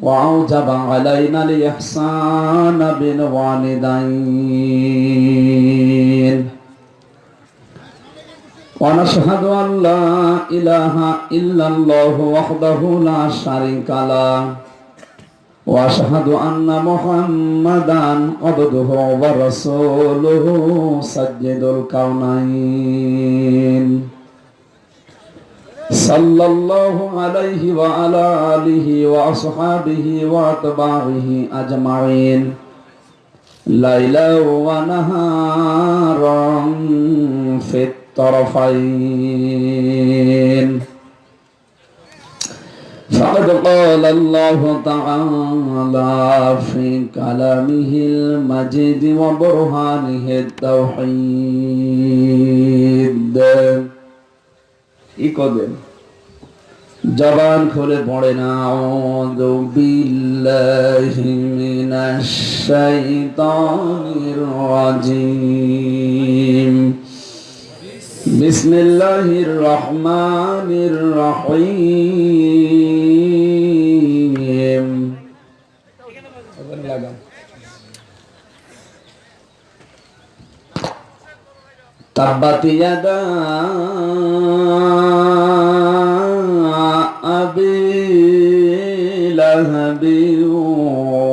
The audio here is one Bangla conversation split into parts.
وأوجب علينا الإحسان بالوالدين ونشهد أن لا إله إلا الله وحده لا شريك له وأشهد أن محمدا عبده ورسوله سجد الكونين صلى الله عليه وعلى آله وأصحابه وأتباعه أجمعين. ليلا ونهارا في الطرفين. فقد قال الله تعالى في كلامه المجيد وبرهانه التوحيد. ই করবেন জবান খুলে পড়ে না। বিসমিল্লাহির রহমানির রহিম। تبت يدا أبي لهب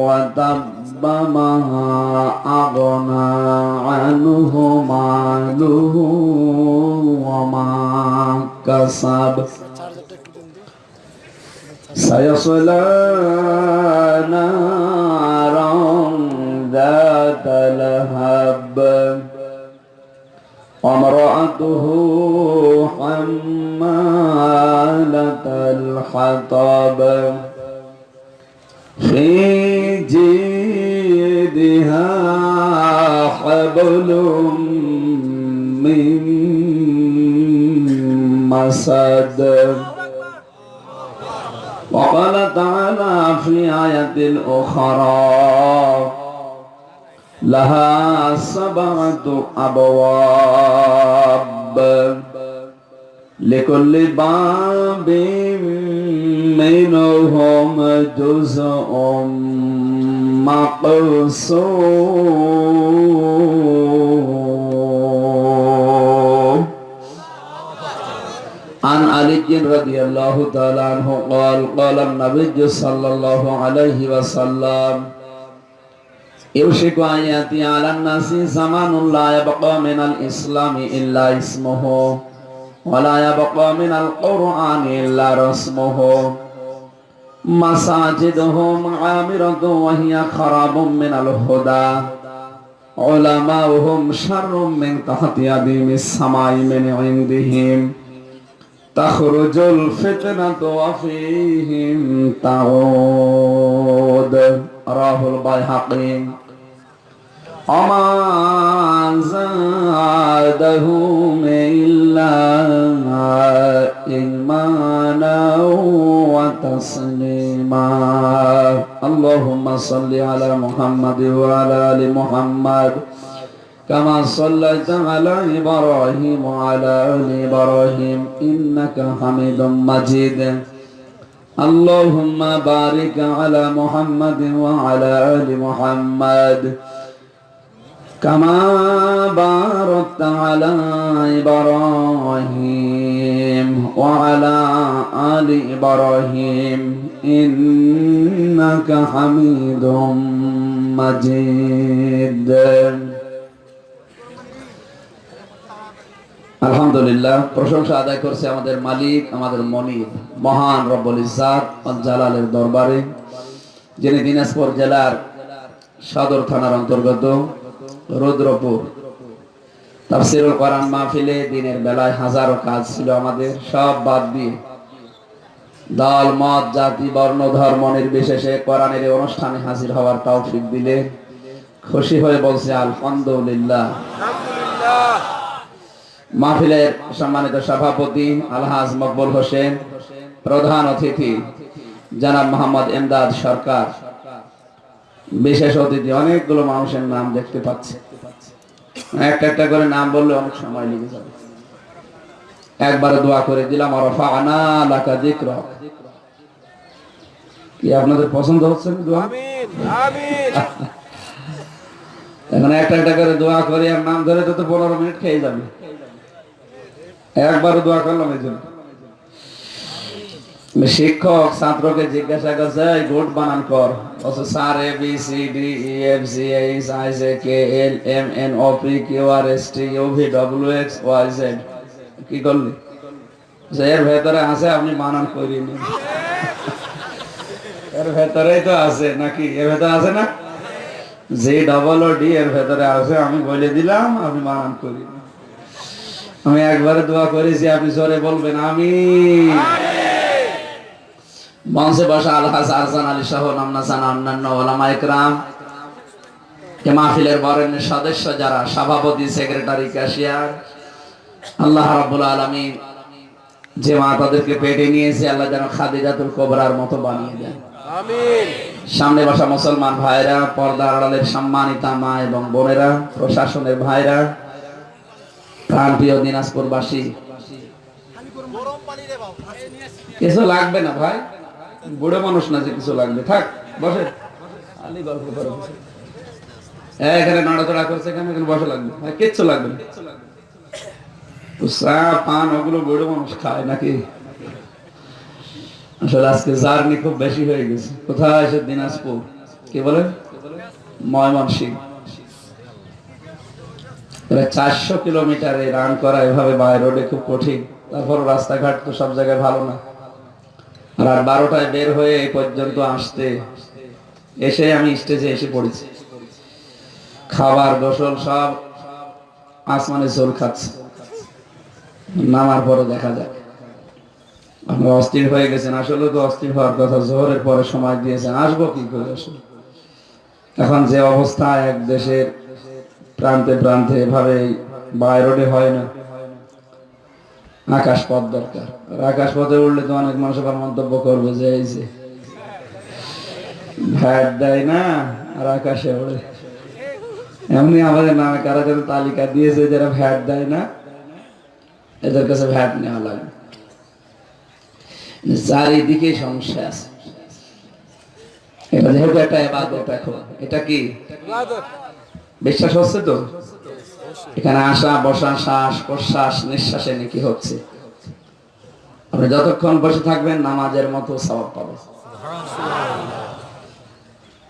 وتب ما أغنى عنه ماله وما كسب. سيصلى نارا وامرأته حمالة الحطب. في جيدها حبل من مسد. وقال تعالى في آية أخرى لها سبعة أبواب. لكل باب منهم جزء مقصود. عن علي رضي الله تعالى عنه قال قال النبي صلى الله عليه وسلم يوشك أن يأتي على الناس زمان لا يبقى من الإسلام إلا اسمه. ولا يبقى من القرآن إلا رسمه. مساجدهم عامرة وهي خراب من الهدى. علماؤهم شر من تحت يديم السماء من عندهم. تخرج الفتنة وفيهم تعود. راه البيهقي. وما زادهم إلا إيمانا وتسليما اللهم صل على محمد وعلى آل محمد كما صليت على إبراهيم وعلى آل إبراهيم إنك حميد مجيد اللهم بارك على محمد وعلى آل محمد كما باركت على إبراهيم وعلى آل إبراهيم إنك حميد مجيد আলহামদুলিল্লাহ প্রশংসা আদায় করছে আমাদের মালিক আমাদের মনির মহান রব্বুল ইজাত জালালের দরবারে যিনি দিনাজপুর জেলার সদর থানার অন্তর্গত রুদ্রপুর। তাফসিরুল কোরআন মাহফিলে দিনের বেলায় হাজারো কাজ ছিল আমাদের, সব বাদ দিয়ে। দল, মত, জাতি, বর্ণ, ধর্ম নির্বিশেষে কোরআনের অনুষ্ঠানে হাজির হওয়ার তৌফিক দিলে খুশি হয়ে বলছে, আলহামদুলিল্লাহ। মাহফিলের সম্মানিত সভাপতি আলহাজ মকবুল হোসেন, প্রধান অতিথি জনাব মোহাম্মদ এমদাদ সরকার। বিশেষ অতিথি, অনেকগুলো মানুষের নাম দেখতে পাচ্ছি। একটা একটা করে নাম বললে অনেক সময় লেগে যাবে। একবারে দোয়া করে দিলাম আর ফানা লাকা যিকরা। কি আপনাদের পছন্দ হচ্ছে না দোয়া? আমিন আমিন। এখন একটা একটা করে দোয়া করে আর নাম ধরে তো তো পনেরো মিনিট খেয়ে যাবে। একবার দোয়া করলাম এই জন্য। শিক্ষক ছাত্রকে জিজ্ঞাসা করছে গুড বানান কর। Sir A B C D E F H I K L M N O P Q R S T U V W X Y Z কি করলি? এর ভেতরে আছে, আপনি বানান করিয়ে নিন। এর ভেতরেই তো আছে নাকি? এর ভেতরে আছে না? যে ডবল ও ডি এর ভেতরে আছে, আমি বলে দিলাম, আপনি বানান করি আমি একবারে দোয়া করেছি, আপনি জোরে বলবেন আমি মঞ্চে বসা আলহাজ আরজান আলী সহ নামনাসান অন্যান্য ওলামা একরাম। এ মাহফিলের বরেণ্যের সদস্য যারা সভাপতি সেক্রেটারি ক্যাশিয়ার। আল্লাহ রাব্বুল আলামিন যে মা তাদেরকে পেটে নিয়েছে আল্লাহ যেন খাদিজাতুল কোবরার মতো বানিয়ে দেন। আমিন। সামনে বসা মুসলমান ভাইরা পর্দা আড়ালের সম্মানিতা মা এবং বোনেরা প্রশাসনের ভাইরা প্রাণপ্রিয় দিনাজপুরবাসী। কিছু লাগবে না ভাই? বুড়ো মানুষ না যে কিছু লাগবে। থাক বসে। আলি গল্প। এই, এখানে নড়াচড়া করছে এখানে এখানে বসে লাগবে। ভাই কিচ্ছু লাগবে চা পান ওগুলো বুড়ো মানুষ খায় নাকি? আসলে আজকে জার্নি খুব বেশি হয়ে গেছে। কোথায় এসে দিনাজপুর? কি প্রায় চারশো কিলোমিটারে রান করা এভাবে বাই রোডে খুব কঠিন। তারপর রাস্তাঘাট তো সব জায়গায় ভালো না। আর বারোটায় বের হয়ে এই পর্যন্ত আসতে, এসে আমি স্টেজে এসে পড়েছি। খাবার, গোসল সব আসমানে জল খাচ্ছে। নামার পরে দেখা আপনারা অস্থির হয়ে গেছেন। আসলে তো অস্থির হওয়ার কথা, জোহরের পরে সময় দিয়েছেন। আসব কি করে আসলে? এখন যে অবস্থা, এক দেশের প্রান্তে প্রান্তে এভাবে বাই রোডে হয় না। আকাশ পথ দরকার। আর আকাশ পথে উঠলে তো অনেক মানুষ আবার মন্তব্য করবে যে, এই যে ভ্যাট দেয় না, আর আকাশে ওড়ে। এমনি আমাদের নামে কারা যেন তালিকা দিয়েছে যারা ভ্যাট দেয় না, এদের কাছে ভ্যাট নেওয়া লাগে। চারিদিকে সমস্যা আছে। এটা যেহেতু একটা এবাদত এখন, এটা কি? বিশ্বাস হচ্ছে তো? এখানে আসা, বসা, শ্বাস, প্রশ্বাস, নিঃশ্বাসে নাকি হচ্ছে। আপনি যতক্ষণ বসে থাকবেন, নামাজের মতো সবাব পাবেন।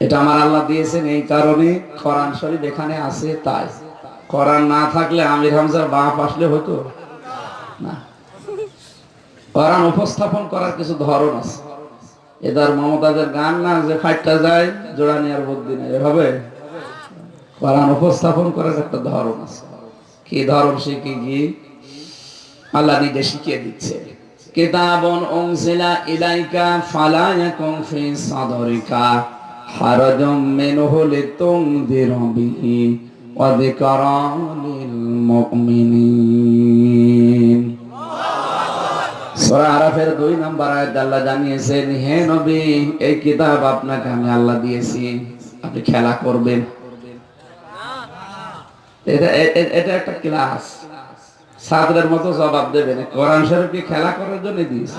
এটা আমার আল্লাহ দিয়েছেন, এই কারণে কোরআন শরীফ এখানে আছে তাই। কোরআন না থাকলে আমির হামজার বাপ আসলে হতো? না। কোরআন উপস্থাপন করার কিছু ধরন আছে। এদার মমতাজের গান না, যে ফাইটটা যায়, জোড়া নেওয়ার বুদ্ধি নেই হবে কোরআন উপস্থাপন করার একটা ধরন আছে। কি ধরন শিখে গিয়ে আল্লাহ নিজে শিখিয়ে দিচ্ছে। কিতাবুন উনজিলা ইলাইকা ফালা ইয়াকুন ফি সাদরিকা হারাজুম মিনহু লিতুনদিরা বিহি নম্বর আল্লাহ জানিয়েছেন, হে নবী, এই কিতাব আপনাকে আমি আল্লাহ দিয়েছি। আপনি খেলা করবেন। এটা এটা একটা ক্লাস মতো জবাব দেবেন। কোরআন খেলা করার জন্য দিয়েছে?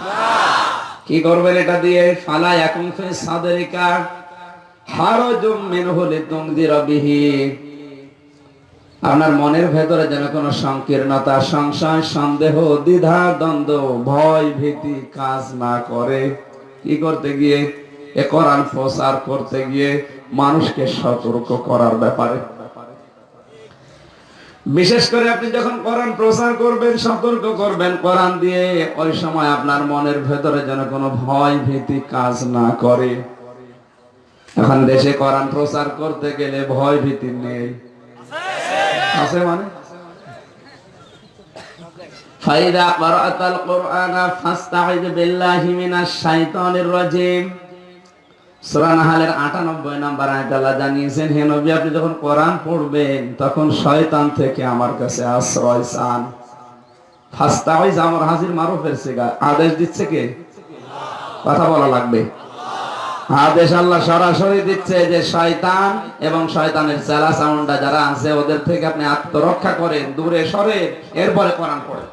কি করবেন এটা দিয়ে? ফালা এখন মিনহু লিতুনদিরা বিহি। আপনার মনের ভেতরে যেন কোনো সংকীর্ণতা, সংশয়, সন্দেহ, দ্বিধা, দ্বন্দ্ব, ভয়, ভীতি কাজ না করে। কি করতে গিয়ে? এ কোরআন প্রচার করতে গিয়ে মানুষকে সতর্ক করার ব্যাপারে। বিশেষ করে আপনি যখন কোরআন প্রচার করবেন, সতর্ক করবেন, কোরআন দিয়ে ওই সময় আপনার মনের ভেতরে যেন কোনো ভয় ভীতি কাজ না করে। এখন দেশে কোরআন প্রচার করতে গেলে ভয় ভীতি নেই। আছে মানে? ফাইদা করাতাল কোরআন ফাস্তাইদ বিল্লাহি মিনাশ শাইতানির রাজিম। সূরা নাহালের 98 নম্বর আয়াত আল্লাহ জানিয়েছেন, হে নবী, আপনি যখন কোরআন পড়বেন, তখন শয়তান থেকে আমার কাছে আশ্রয় চান। হাজির আদেশ দিচ্ছে কে? কথা বলা লাগবে। আদেশ আল্লাহ সরাসরি দিচ্ছে যে শয়তান এবং শয়তানের চেলা যারা আছে, ওদের থেকে আপনি আত্মরক্ষা করেন, দূরে সরে, এরপরে কোরআন পড়েন।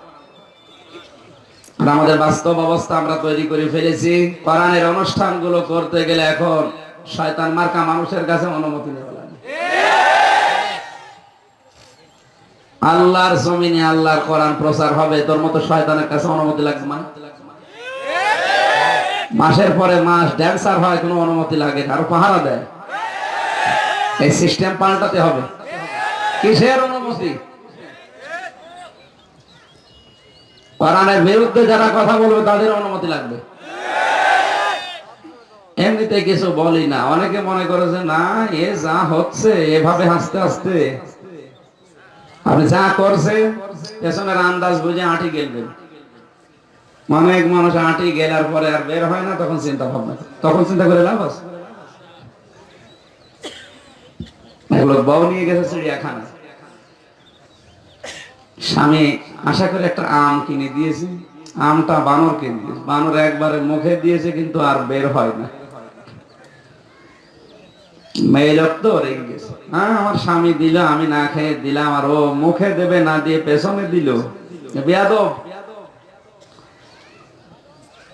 আমাদের বাস্তব অবস্থা আমরা তৈরি করে ফেলেছি। কোরআনের অনুষ্ঠানগুলো করতে গেলে এখন শয়তান মার্কা মানুষের কাছে অনুমতি নেওয়া লাগে। আল্লাহর জমিনে আল্লাহর কোরআন প্রচার হবে, তোর মতো শয়তানের কাছে অনুমতি লাগবে না মাসের পরে মাস ড্যান্সার হয়, কোনো অনুমতি লাগে আরও পাহারা দেয়। এই সিস্টেম পাল্টাতে হবে। কিসের অনুমতি? কোরআনের বিরুদ্ধে যারা কথা বলবে, তাদের অনুমতি লাগবে। এমনিতে কিছু বলি না। অনেকে মনে করে যে, না, এ যা হচ্ছে, এভাবে হাসতে হাসতে আপনি যা করছে পেছনের আন্দাজ বুঝে আঁটি গেলবেন। অনেক মানুষ আঁটি গেলার পরে আর বের হয় না, তখন চিন্তা ভাবনা তখন চিন্তা করে লাভ আছে? বউ নিয়ে গেছে চিড়িয়াখানা স্বামী আশা করে একটা আম কিনে দিয়েছে। আমটা বানর কিনে দিয়েছে। বানর একবারে মুখে দিয়েছে কিন্তু আর বের হয় না। মেয়ে লোক তো রেগে গেছে। হ্যাঁ আমার স্বামী দিল, আমি না খেয়ে দিলাম আর ও মুখে দেবে না দিয়ে পেছনে দিল। বেয়াদব।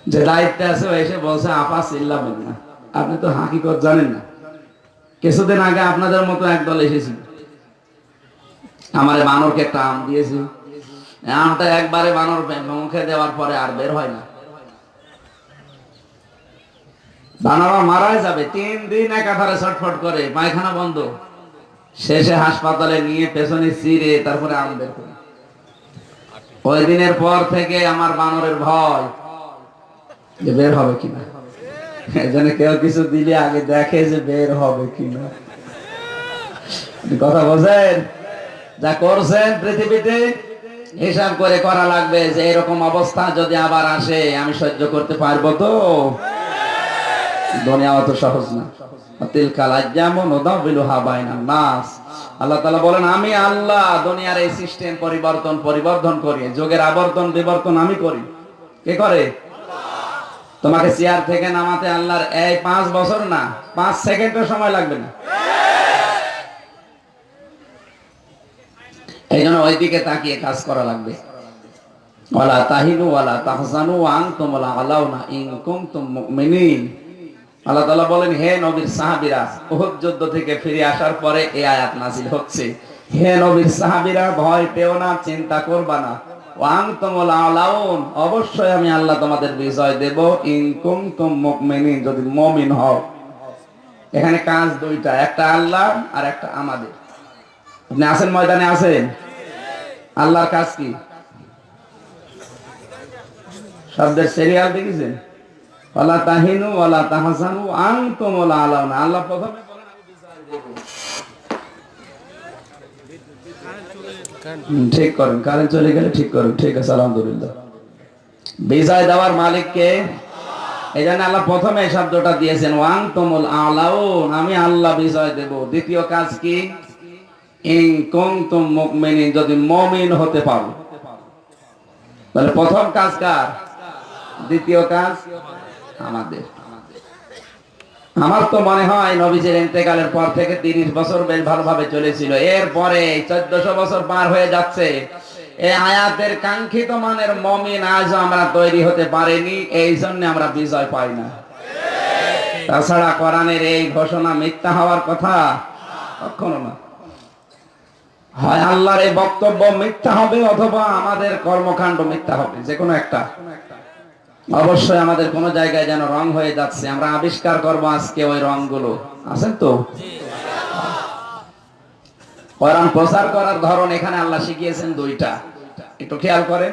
যে দায়িত্বে আছে এসে বলছে, আপা, চিল্লাবেন না। আপনি তো হাকিকত জানেন না। কিছুদিন আগে আপনাদের মতো একদল এসেছিল। আমার বানরকে একটা আম দিয়েছি। আমটা একবারে বানর মুখে দেওয়ার পরে আর বের হয় না। বানরা মারাই যাবে। তিন দিন একাধারে ছটফট করে। পায়খানা বন্ধ। শেষে হাসপাতালে নিয়ে পেছনে চিরে তারপরে আম বের করে। ওই দিনের পর থেকে আমার বানরের ভয় যে বের হবে কিনা। এজন্য কেউ কিছু দিলে আগে দেখে যে বের হবে কিনা। কথা বলছেন? যা করছেন পৃথিবীতে, হিসাব করে করা লাগবে যে এরকম অবস্থা যদি আবার আসে, আমি সহ্য করতে পারব তো? দুনিয়া অত সহজ না। যুগের আবর্তন আমি করি। কে করে? তোমাকে চেয়ার থেকে নামাতে আল্লাহর এই পাঁচ বছর না, পাঁচ সেকেন্ডের সময় লাগবে না। এই জন্য ওইদিকে তাকিয়ে কাজ করা লাগবে। তাহিনু মুমিনিন। আল্লাহ বলেন, হে যুদ্ধ থেকে ফিরে আসার পরে আয়াত হচ্ছে। হে ভয় না, চিন্তা করবা না। ওয়া আলাউন, অবশ্যই আমি আল্লাহ তোমাদের বিজয় দেব। ইন কুনতুম মুমিনিন, যদি মুমিন হও। এখানে কাজ দুইটা, একটা আল্লাহ আর একটা আমাদের। আপনি আছেন ময়দানে, আছেন? আল্লাহর কাজ কি? শব্দের সিরিয়াল দেখেছেন? ওয়ালা তাহিনু ওয়ালা তাহসানু, আনতুম ওয়ালা আলাউনা। আল্লাহ প্রথমে ঠিক করেন। কারেন্ট চলে গেলে ঠিক করেন। ঠিক আছে, আলহামদুলিল্লাহ। বিজয় দেওয়ার মালিক কে? এই জন্য আল্লাহ প্রথমে এই শব্দটা দিয়েছেন ওয়াং তোমল আলাউন। আমি আল্লাহ বিজয় দেব। দ্বিতীয় কাজ কি? যদি মুমিন হতে পারো। তাহলে প্রথম কাজ কার? দ্বিতীয় কাজ আমাদের। আমার তো মনে হয় নবীজির ইন্তেকালের পর থেকে তিরিশ বছর বেশ ভালোভাবে চলেছিল। এরপরে চোদ্দশো বছর পার হয়ে যাচ্ছে। এই আয়াতের কাঙ্ক্ষিত মানের মমিন আজ আমরা তৈরি হতে পারিনি, এই জন্য আমরা বিজয় পাই না। তাছাড়া কোরআনের এই ঘোষণা মিথ্যা হওয়ার কথা কখনো না। হয় আল্লাহর এই বক্তব্য মিথ্যা হবে অথবা আমাদের কর্মকাণ্ড মিথ্যা হবে, যে কোনো একটা। অবশ্যই আমাদের কোন জায়গায় যেন রং হয়ে যাচ্ছে, আমরা আবিষ্কার করব আজকে ওই রংগুলো। আছেন তো? কোরআন প্রচার করার ধরন এখানে আল্লাহ শিখিয়েছেন দুইটা। একটু খেয়াল করেন।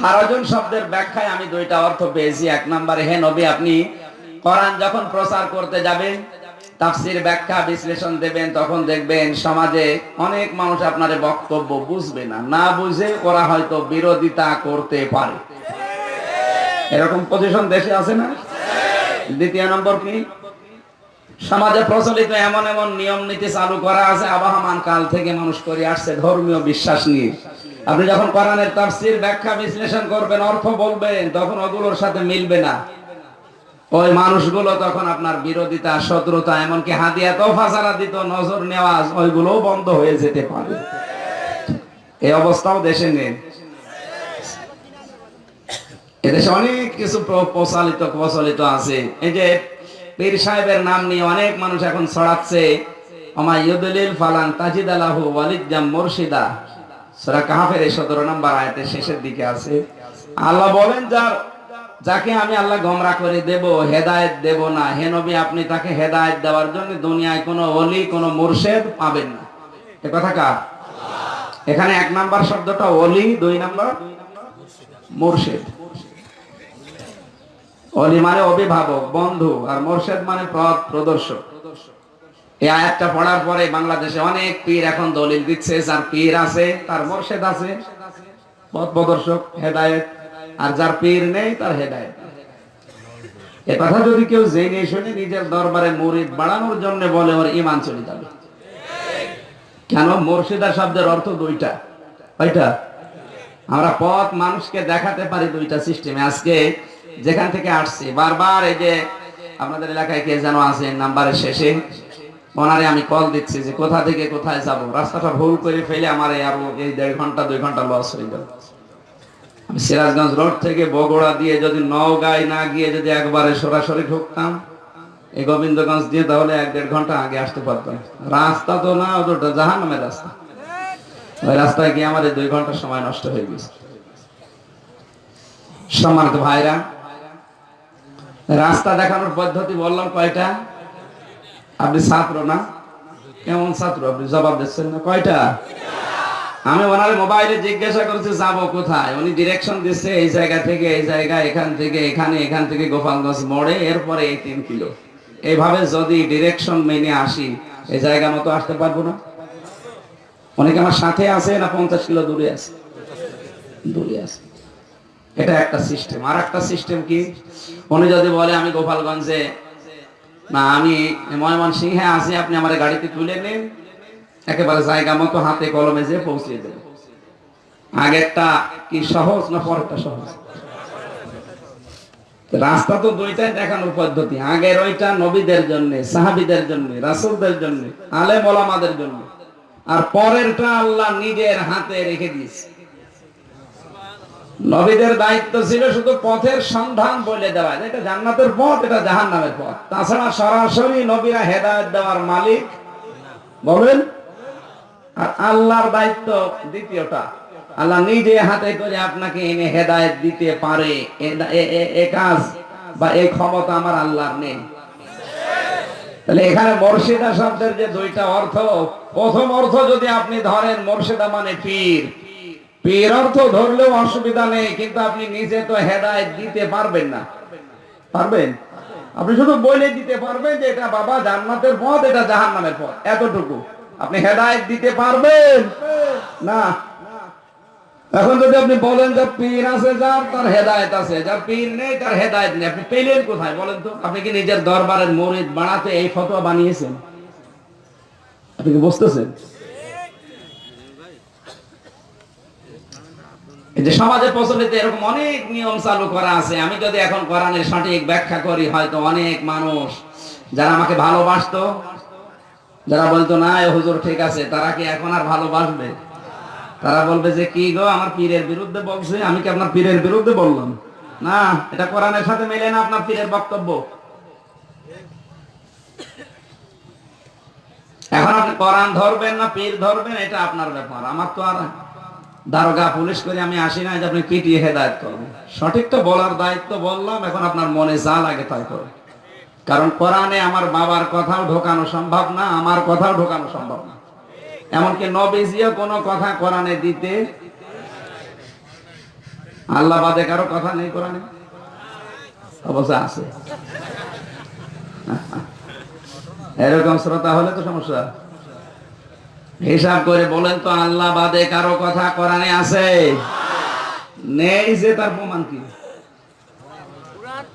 হারাজন শব্দের ব্যাখ্যায় আমি দুইটা অর্থ পেয়েছি। এক নম্বরে, হে নবী, আপনি কোরআন যখন প্রচার করতে যাবেন তাফসির ব্যাখ্যা, বিশ্লেষণ দেবেন, তখন দেখবেন সমাজে অনেক মানুষ আপনার বক্তব্য বুঝবে না। না বুঝে ওরা হয়তো বিরোধিতা করতে পারে। এরকম পজিশন দেশে আছে না? দ্বিতীয় নম্বর কি? সমাজে প্রচলিত এমন এমন নিয়ম নীতি চালু করা আছে, আবহমান কাল থেকে মানুষ করে আসছে ধর্মীয় বিশ্বাস নিয়ে। আপনি যখন কোরআনের তাফসীর ব্যাখ্যা বিশ্লেষণ করবেন, অর্থ বলবেন, তখন ওগুলোর সাথে মিলবে না। ওই মানুষগুলো তখন আপনার বিরোধিতা, শত্রুতা, এমনকি হাতিয়া তো ফাসারা দিত, নজর নেওয়া ওইগুলোও বন্ধ হয়ে যেতে পারে। এই অবস্থাও দেশে নেই। এদেশে অনেক কিছু প্রচলিত প্রচলিত আছে। এই যে পীর সাহেবের নাম নিয়ে অনেক মানুষ এখন ছড়াচ্ছে। আমা ইউদলিল ফালান তাজিদ আলাহু ওয়ালিদাম মুর্শিদা। সূরা কাহফের এই 17 নম্বর আয়াতের শেষের দিকে আছে। আল্লাহ বলেন, যার যাকে আমি আল্লাহ গমরা করে দেব, হেদায়েত দেব না। হে নবী, আপনি তাকে হেদায়েত দেওয়ার জন্য দুনিয়ায় কোনো ওলি, কোনো মুর্শেদ পাবেন না। এ কথা কার? এখানে এক নাম্বার শব্দটা ওলি, দুই নাম্বার মুর্শেদ। অলি মানে অভিভাবক, বন্ধু, আর মোর্শেদ মানে পথ প্রদর্শক। এই আয়াতটা পড়ার পরে বাংলাদেশে অনেক পীর এখন দলিল দিচ্ছে, যার পীর আছে, তার মোর্শেদ আছে। পথ প্রদর্শক, হেদায়েত আর যার পীর নেই, তার হেদায়েত। এ কথা যদি কেউ জেনে শুনে নিজের দরবারে বাড়ানোর জন্য বলে, ওর ইমান চলে যাবে। কেন? শব্দের অর্থ দুইটা। আমরা পথ মানুষকে দেখাতে পারি দুইটা সিস্টেমে। আজকে যেখান থেকে আসছি, বারবার এই যে আপনাদের এলাকায় কে যেন আছে, নাম্বারের শেষে, ওনারে আমি কল দিচ্ছি যে কোথা থেকে কোথায় যাব? রাস্তাটা ভুল করে ফেলে আমার এই আরও এই দেড় ঘণ্টা, দুই ঘণ্টা লস হয়ে গেল। সিরাজগঞ্জ রোড থেকে বগুড়া দিয়ে যদি নওগাঁয় না গিয়ে যদি একবারে সরাসরি ঢুকতাম এই গোবিন্দগঞ্জ দিয়ে তাহলে এক দেড় ঘণ্টা আগে আসতে পারতাম। রাস্তা তো না ওটা জাহান নামের রাস্তা। ওই রাস্তায় গিয়ে এই দুই ঘণ্টা সময় নষ্ট হয়ে গেছে। সম্মানিত ভাইরা, রাস্তা দেখানোর পদ্ধতি বললাম কয়টা? আপনি ছাত্র না? কেমন ছাত্র? আপনি জবাব দিচ্ছেন না? কয়টা? আমি ওনার মোবাইলে জিজ্ঞাসা করছি, যাব কোথায়? উনি ডিরেকশন দিচ্ছে, এই জায়গা থেকে, এই জায়গা, এখান থেকে, এখানে, এখান থেকে গোপালগঞ্জ মোড়ে, এরপরে এই তিন কিলো। এইভাবে যদি ডিরেকশন মেনে আসি, এই জায়গা মতো আসতে পারব না। অনেকে আমার সাথে আছে না পঞ্চাশ কিলো দূরে আছে? দূরে আছে। এটা একটা সিস্টেম আর একটা সিস্টেম কি? উনি যদি বলে, আমি গোপালগঞ্জে, না, আমি ময়মনসিংহে আছি, আপনি আমার গাড়িতে তুলে নিন। একেবারে জায়গা মতো হাতে কলমে যে পৌঁছিয়ে দেবে। আগেরটা কি সহজ না পরেরটা সহজ? রাস্তা তো দুইটাই দেখানোর পদ্ধতি। আগের ওইটা নবীদের জন্য, সাহাবিদের জন্য, রাসূলদের জন্য, আলেম ওলামাদের জন্য। আর পরেরটা আল্লাহ নিজের হাতে রেখে দিয়েছে। নবীদের দায়িত্ব ছিল শুধু পথের সন্ধান বলে দেওয়া। এটা জান্নাতের পথ, এটা জাহান্নামের পথ। তাছাড়া সরাসরি নবীরা হেদায়েত দেওয়ার মালিক বলেন আর আল্লাহর দায়িত্ব দ্বিতীয়টা। আল্লাহ নিজে হাতে করে আপনাকে এনে হেদায়েত দিতে পারে। এ- কাজ বা এই ক্ষমতা আমার আল্লাহর নেই। তাহলে এখানে মর্শিদা শব্দের যে দুইটা অর্থ, প্রথম অর্থ যদি আপনি ধরেন মর্শিদা মানে পীর। পীর অর্থ ধরলেও অসুবিধা নেই, কিন্তু আপনি নিজে তো হেদায়েত দিতে পারবেন না। পারবেন? আপনি শুধু বলে দিতে পারবেন যে এটা বাবা জান্নাতের পথ, এটা জাহান্নামের পথ। এতটুকু। আপনি হেদায়েত দিতে পারবেন। না। এখন যদি আপনি বলেন যে পীর আছে, যার তার হেদায়েত আছে, যার পীর নেই, তার হেদায়েত নেই। আপনি পেলেন কোথায় বলেন তো? আপনি কি নিজের দরবারের মরিদ বানাতে এই ফতোয়া বানিয়েছেন? আপনি কি বুঝতেছেন? যে সমাজে প্রচলিত এরকম অনেক নিয়ম চালু করা আছে। আমি যদি এখন কোরআনের সঠিক ব্যাখ্যা করি, হয়তো অনেক মানুষ যারা আমাকে ভালোবাসতো যারা বলতো, না, এ হুজুর ঠিক আছে। তারা কি এখন আর ভালোবাসবে তারা বলবে যে, কি গো, আমার পীরের বিরুদ্ধে বলছে আমি কি আপনার পীরের বিরুদ্ধে বললাম? না, এটা কোরআনের সাথে মেলে না আপনার পীরের বক্তব্য। এখন আপনি কোরআন ধরবেন না পীর ধরবেন, এটা আপনার ব্যাপার। আমার তো আর দারোগা পুলিশ করে, আমি আসি না যে আপনি পিটিয়ে হেদায়ত করবেন। সঠিক তো বলার দায়িত্ব বললাম, এখন আপনার মনে যা লাগে তাই করে কারণ কোরআনে আমার বাবার কথাও ঢোকানো সম্ভব না, আমার কথাও ঢোকানো সম্ভব না। এমনকি নবীজিও কোনো কথা কোরআনে দিতে আল্লাহ বাদে কারও কথা নেই কোরআনে? অবশ্য আছে। এরকম শ্রোতা হলে তো সমস্যা। হিসাব করে বলেন তো, আল্লাহ বাদে কারও কথা কোরআনে আছে? নেই যে তার প্রমাণ কি?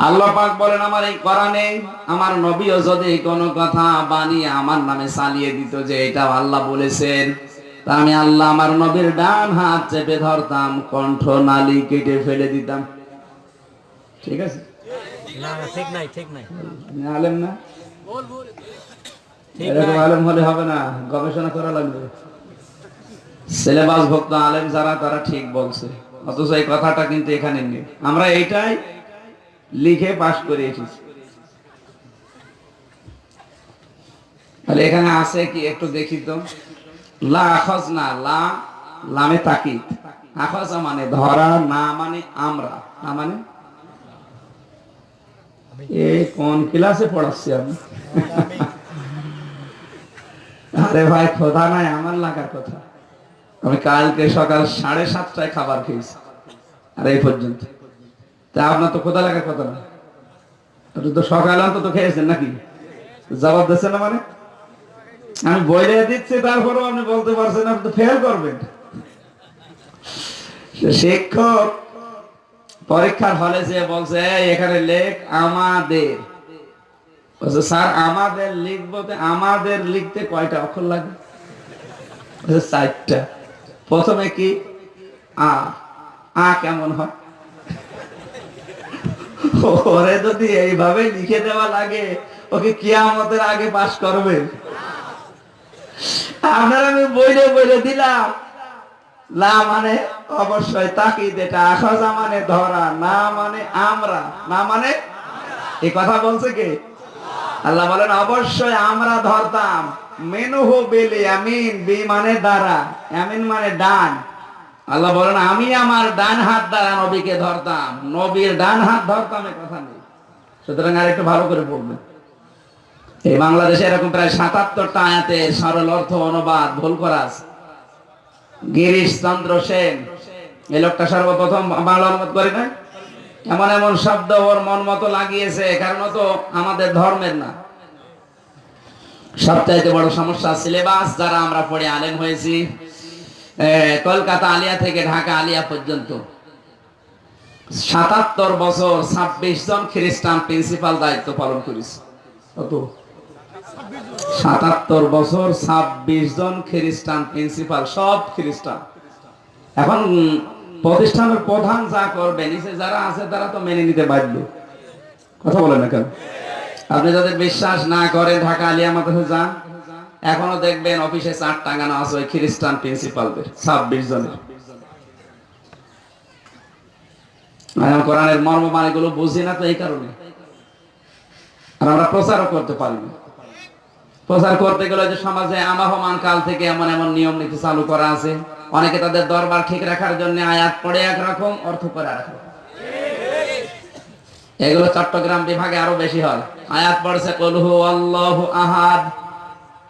আল্লাহ পাক বলেন আমার এই কোরআনে আমার নবীও যদি কোনো কথা বানিয়ে আমার নামে চালিয়ে দিত যে এটা আল্লাহ বলেছেন তা আমি আল্লাহ আমার নবীর ডান হাত চেপে ধরতাম কণ্ঠ নালি কেটে ফেলে দিতাম। ঠিক আছে? না না ঠিক নাই ঠিক নাই। আলেম না? ঠিক এরকম নাই আলেম হলে হবে না গবেষণা করা লাগবে। সিলেবাস ভক্ত আলেম যারা তারা ঠিক বলছে। অথচ এই কথাটা কিন্তু এখানে নেই। আমরা এইটাই লিখে পাশ করে এসেছি। তাহলে এখানে আছে কি একটু দেখি তো? লা আখজ না লা, লামে তাকিদ। আখজ মানে ধরা, না মানে আমরা। না মানে? এ কোন ক্লাসে পড়াচ্ছি আমি? আরে ভাই, খোদা নাই, আমার লাগার কথা। আমি কালকে সকাল সাড়ে সাতটায় খাবার খেয়েছি। আর এই পর্যন্ত। তা আপনার তো খোদা লাগার কথা না। আপনি তো সকালে অন্তত খেয়েছেন নাকি? জবাব দিচ্ছেন না মানে? আমি বইলে দিচ্ছি, তারপরেও আপনি বলতে পারছেন আপনি তো ফেল করবেন। শিক্ষক পরীক্ষার হলে যে বলছে এখানে লেখ আমাদের। স্যার, আমাদের লিখব আমাদের লিখতে কয়টা অক্ষর লাগে? চারটা। প্রথমে কি? আ। আ কেমন হয়? ওরে যদি এইভাবে লিখে দেওয়া লাগে, ওকে কিয়ামতের আগে পাস করবে। আপনার আমি বইলে বইলে দিলাম। লা মানে অবশ্যই মানে ধরা, না মানে আমরা, না মানে এই কথা বলছে কে? আল্লাহ বলেন, অবশ্যই আমরা ধরতাম। মেনুহু বেলে আমিন বি মানে দ্বারা আমিন মানে ডান। আল্লাহ বলেন, আমি আমার ডান হাত দ্বারা নবীকে ধরতাম। নবীর ডান হাত ধরতাম, এ কথা নেই। সুতরাং আর একটু ভালো করে পড়বেন। এই বাংলাদেশে এরকম প্রায় সাতাত্তরটা আয়াতে সরল অর্থ অনুবাদ, ভুল করা গিরিশ চন্দ্র সেন, এই লোকটা সর্বপ্রথম বাংলা অনুবাদ করে না এমন এমন শব্দ ওর মন মতো লাগিয়েছে, কারণ তো আমাদের ধর্মের না। সবচাইতে বড় সমস্যা সিলেবাস, যারা আমরা পড়ে আলেম হয়েছি কলকাতা আলিয়া থেকে ঢাকা আলিয়া পর্যন্ত। সাতাত্তর বছর ছাব্বিশ জন খ্রিস্টান প্রিন্সিপাল দায়িত্ব পালন করেছে। কত? সাতাত্তর বছর ছাব্বিশ জন খ্রিস্টান প্রিন্সিপাল, সব খ্রিস্টান। এখন প্রতিষ্ঠানের প্রধান যা করবে, নিচে যারা আছে তারা তো মেনে নিতে বাধ্য। কথা বলেন না কেন? আপনি যাদের বিশ্বাস না করেন ঢাকা আলিয়া মাদ্রাসা যান। এখনও দেখবেন অফিসে চার টাঙানো আছে ওই খ্রিস্টান প্রিন্সিপালদের, ছাব্বিশ জনের। কোরআনের মর্ম মানে গুলো বুঝি না তো এই কারণে। আর আমরা প্রচারও করতে পারি না। প্রচার করতে গেলে যে সমাজে কাল থেকে এমন এমন নিয়ম নীতি চালু করা আছে। অনেকে তাদের দরবার ঠিক রাখার জন্য আয়াত পড়ে একরকম, অর্থ করে এগুলো চট্টগ্রাম বিভাগে আরও বেশি হয়। আয়াত পড়ছে কলহু আহাদ।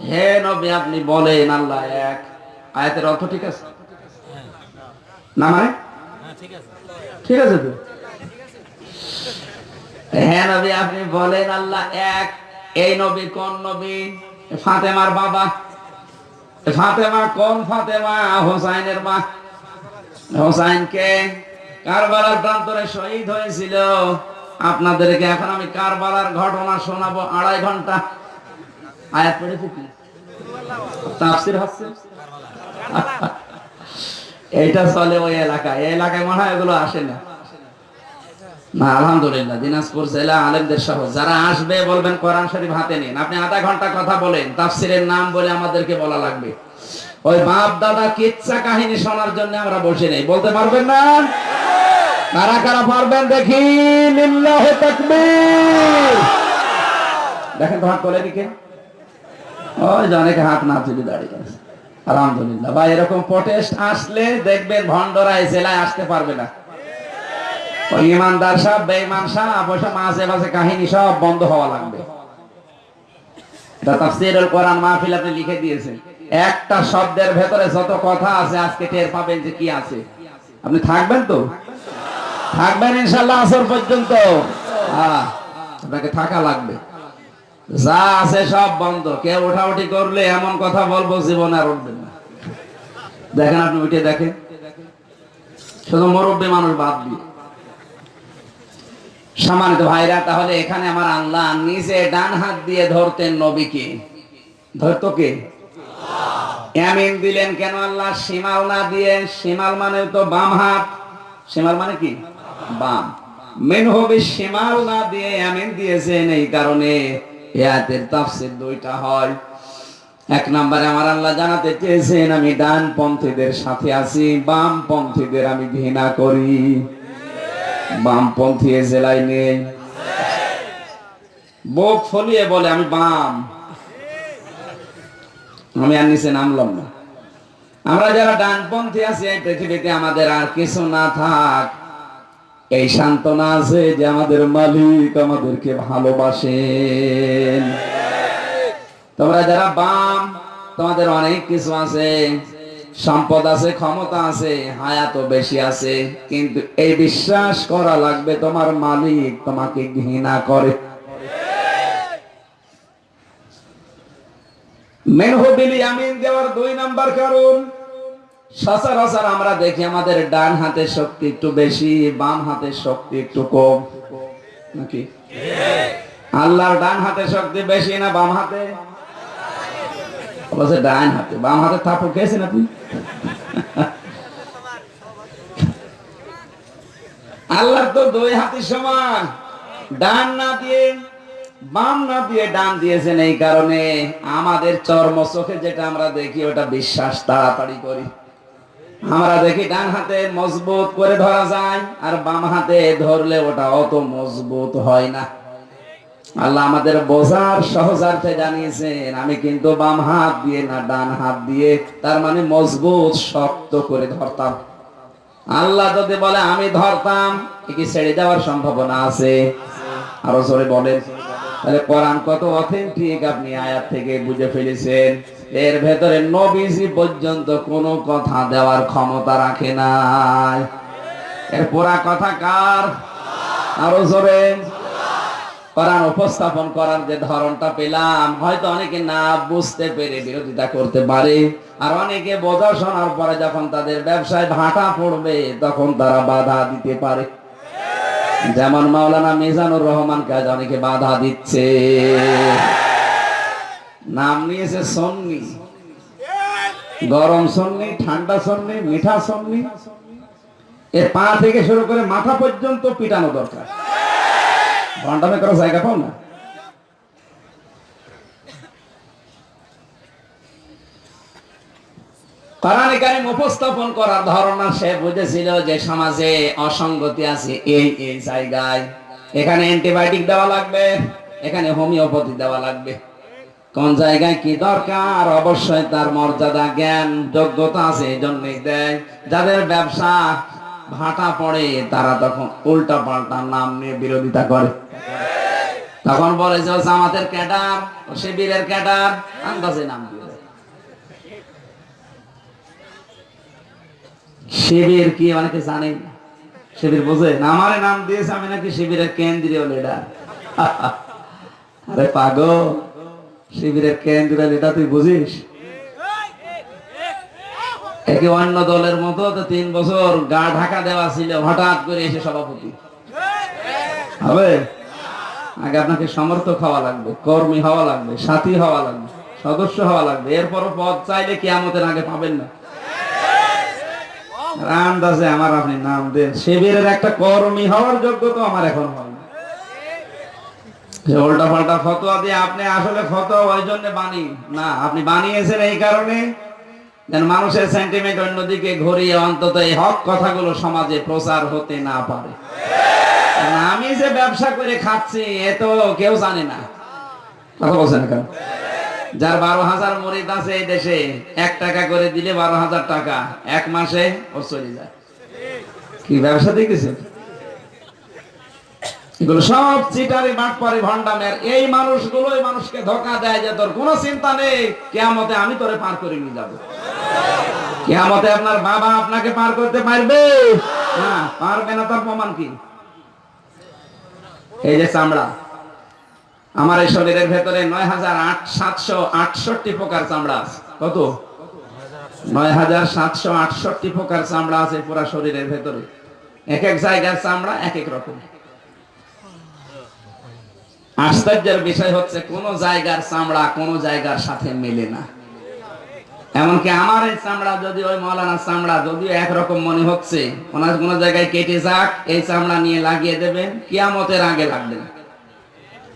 হে নবী, আপনি বলেন, আল্লাহ এক। আয়াতের অর্থ ঠিক আছে? না মানে? ঠিক আছে তো? হ্যাঁ নবী, আপনি বলেন, আল্লাহ এক। এই নবী কোন নবী? ফাতেমার বাবা। ফাতেমা কোন ফাতেমা? হোসাইনের মা। হোসাইন হোসাইনকে কারবালার প্রান্তরে শহীদ হয়েছিল। আপনাদেরকে এখন আমি কারবালার ঘটনা শোনাবো আড়াই ঘণ্টা। আয়াত পড়েছে কি তাফসির হচ্ছে এইটা চলে ওই এই এলাকায় মনে হয় এগুলো আসে না। না, আলহামদুলিল্লাহ, দিনাজপুর জেলা আলেমদের সহ যারা আসবে, বলবেন কোরআন শরীফ হাতে নিন। আপনি আধা ঘণ্টা কথা বলেন, তাফসিরের নাম বলে আমাদেরকে বলা লাগবে। ওই বাপ দাদা কিচ্ছা কাহিনী শোনার জন্য আমরা বসে নেই। বলতে পারবেন না? কারা কারা পারবেন দেখি? লিল্লাহ তাকবীর। দেখেন তো হাত তোলে দিকে ওই হাত না তুলে দাঁড়িয়ে আছে আলহামদুলিল্লাহ। এরকম প্রটেস্ট আসলে দেখবেন জেলায় আসতে পারবে না। ইমানদার সব বেঈমান অবশ্য মাঝে মাঝে কাহিনী সব বন্ধ হওয়া লাগবে। লিখে একটা শব্দের ভেতরে যত কথা আছে আজকে টের পাবেন যে কি আছে। আপনি থাকবেন তো? থাকবেন ইনশাল্লাহ আসর পর্যন্ত। আপনাকে থাকা লাগবে। যা আছে সব বন্ধ। কেউ ওঠাউঠি করলে এমন কথা বলব, জীবনে আর উঠবেন না। দেখেন আপনি উঠে দেখেন। শুধু মুরব্বী মানুষ বাদ দিয়ে। সম্মানিত ভাইরা, তাহলে এখানে আমার আল্লাহ নিজে ডান হাত দিয়ে ধরতেন নবীকে। ধরতো কে? এমিন দিলেন কেন আল্লাহ? শিমাল না দিয়ে। শিমাল মানে তো বাম হাত। শিমাল মানে কি? বাম। মেন হবে শিমাল না দিয়ে এমিন দিয়েছেন এই কারণে। এয়াতের তাফসির দুইটা হয়। এক নম্বরে আমার আল্লাহ জানাতে চেয়েছেন, আমি ডান পন্থীদের সাথে আছি, বাম পন্থীদের আমি ঘৃণা করি। বামপন্থী এ জেলায় নেই। বুক ফলিয়ে বলে, আমি বাম। আমি আর নিচে নামলাম না। আমরা যারা ডানপন্থী আছি, এই পৃথিবীতে আমাদের আর কিছু না থাক। এই সান্ত্বনা আছে যে আমাদের মালিক আমাদেরকে ভালোবাসেন তোমরা যারা বাম, তোমাদের অনেক কিছু আছে। সম্পদ আছে, ক্ষমতা আছে হায়াত বেশি আছে। কিন্তু এই বিশ্বাস করা লাগবে তোমার মালিক তোমাকে ঘৃণা করে। মেনহবিলি আমিন দেওয়ার দুই নাম্বার কারণ সচরাচর আমরা দেখি আমাদের ডান হাতের শক্তি একটু বেশি, বাম হাতের শক্তি একটু কম। নাকি? আল্লাহর ডান হাতের শক্তি বেশি না বাম হাতে? বলছে ডান হাতে। বাম হাতে খেয়েছেন আপনি? তো দুই হাতি সমান। ডান না দিয়ে, বাম না দিয়ে ডান দিয়েছেন এই কারণে। আমাদের চর্ম চোখে যেটা আমরা দেখি, ওটা বিশ্বাস, তাড়াতাড়ি করি। আমরা দেখি ডান হাতে মজবুত করে ধরা যায়, আর বাম হাতে ধরলে ওটা অত মজবুত হয় না। আল্লাহ আমাদের বোঝার সহজার্থে জানিয়েছেন, আমি কিন্তু বাম হাত দিয়ে না ডান হাত দিয়ে, তার মানে মজবুত শক্ত করে ধরতাম। আল্লাহ যদি বলে, আমি ধরতাম কি ছেড়ে দেওয়ার সম্ভাবনা আছে? আরও জোরে বলেন। তাহলে কোরআন কত অথেন্টিক আপনি আয়াত থেকে বুঝে ফেলেছেন। এর ভেতরে নবীজি পর্যন্ত কোনো কথা দেওয়ার ক্ষমতা রাখে নাই। এর পুরা কথা কার? আরও জোরে। কোরআন উপস্থাপন করার যে ধরনটা পেলাম, হয়তো অনেকে না বুঝতে পেরে বিরোধিতা করতে পারে, আর অনেকে বোঝা শোনার পরে যখন তাদের ব্যবসায় ভাটা পড়বে, তখন তারা বাধা দিতে পারে। যেমন মাওলানা মিজানুর রহমানকে আজ অনেকে বাধা দিচ্ছে। নাম নিয়েছে সন্নি। গরম সন্নি, ঠান্ডা সন্নি, মিঠা সন্নি। এর পা থেকে শুরু করে মাথা পর্যন্ত পিটানো দরকার। ঘন্টামে করার জায়গা পাও না? উপস্থাপন করার ধারণা সে বুঝেছিল যে সমাজে অসঙ্গতি আছে এই এই জায়গায়। এখানে অ্যান্টিবায়োটিক দেওয়া লাগবে, এখানে হোমিওপ্যাথি দেওয়া লাগবে। কোন জায়গায় কি দরকার? অবশ্যই তার মর্যাদা, জ্ঞান, যোগ্যতা আছে, এই জন্যই দেয়। যাদের ব্যবসা ভাটা পড়ে, তারা তখন উল্টা পাল্টা নাম নিয়ে বিরোধিতা করে। তখন বলে যে জামাতের ক্যাডার শিবিরের ক্যাডার। আন্দাজে নাম শিবির কি অনেকে জানে। শিবির বোঝে? আমারে নাম দিয়েছে, আমি নাকি শিবিরের কেন্দ্রীয় লিডার আরে পাগল। শিবিরের কেন্দ্রীয় লিডার তুই বুঝিস? একে অন্য দলের মতো তিন বছর গা ঢাকা দেওয়া ছিল, হঠাৎ করে এসে সভাপতি। হবে? আগে আপনাকে সমর্থক হওয়া লাগবে, কর্মী হওয়া লাগবে, সাথী হওয়া লাগবে, সদস্য হওয়া লাগবে। এরপরও পদ চাইলে কিয়ামতের আগে পাবেন না। রামদাসে আমার আপনি নাম দেন। শিবিরের একটা কর্মী হওয়ার যোগ্যতা আমার এখন হয় না। উল্টা পাল্টা ফতোয়া দিয়ে আপনি আসলে ফতোয়া ওই জন্য বানি না আপনি বানিয়েছেন এই কারণে যেন মানুষের সেন্টিমেন্ট অন্যদিকে ঘুরিয়ে অন্তত এই হক কথাগুলো সমাজে প্রচার হতে না পারে। আমি যে ব্যবসা করে খাচ্ছি এ তো কেউ জানে না। কথা বলছেন কেন? যার বারো হাজার মরিদ আছে এই দেশে এক টাকা করে দিলে বারো হাজার টাকা এক মাসে ও চলে যায়। কি ব্যবসা এগুলো সব চিটারি বাটপারি ভন্ডামের এই মানুষগুলোই মানুষকে ধোকা দেয় যে, তোর কোনো চিন্তা নেই, কেয়ামতে আমি তোরে পার করে নিয়ে যাব। কেয়ামতে আপনার বাবা আপনাকে পার করতে পারবে? না পারবে না তার প্রমাণ কি? এই যে চামড়া। আমার এই শরীরের ভেতরে নয় হাজার আট, সাতশো আটষট্টি প্রকার চামড়া আছে। কত? নয় হাজার সাতশো আটষট্টি প্রকার চামড়া আছে পুরা শরীরের ভেতরে। এক এক জায়গার চামড়া এক এক রকম। আশ্চর্যের বিষয় হচ্ছে, কোন জায়গার চামড়া কোন জায়গার সাথে মেলে না। এমনকি আমার এই চামড়া যদি ওই মৌলানা চামড়া যদিও একরকম মনে হচ্ছে, ওনার কোন জায়গায় কেটে যাক, এই চামড়া নিয়ে লাগিয়ে দেবেন, কিয়ামতের আগে লাগবে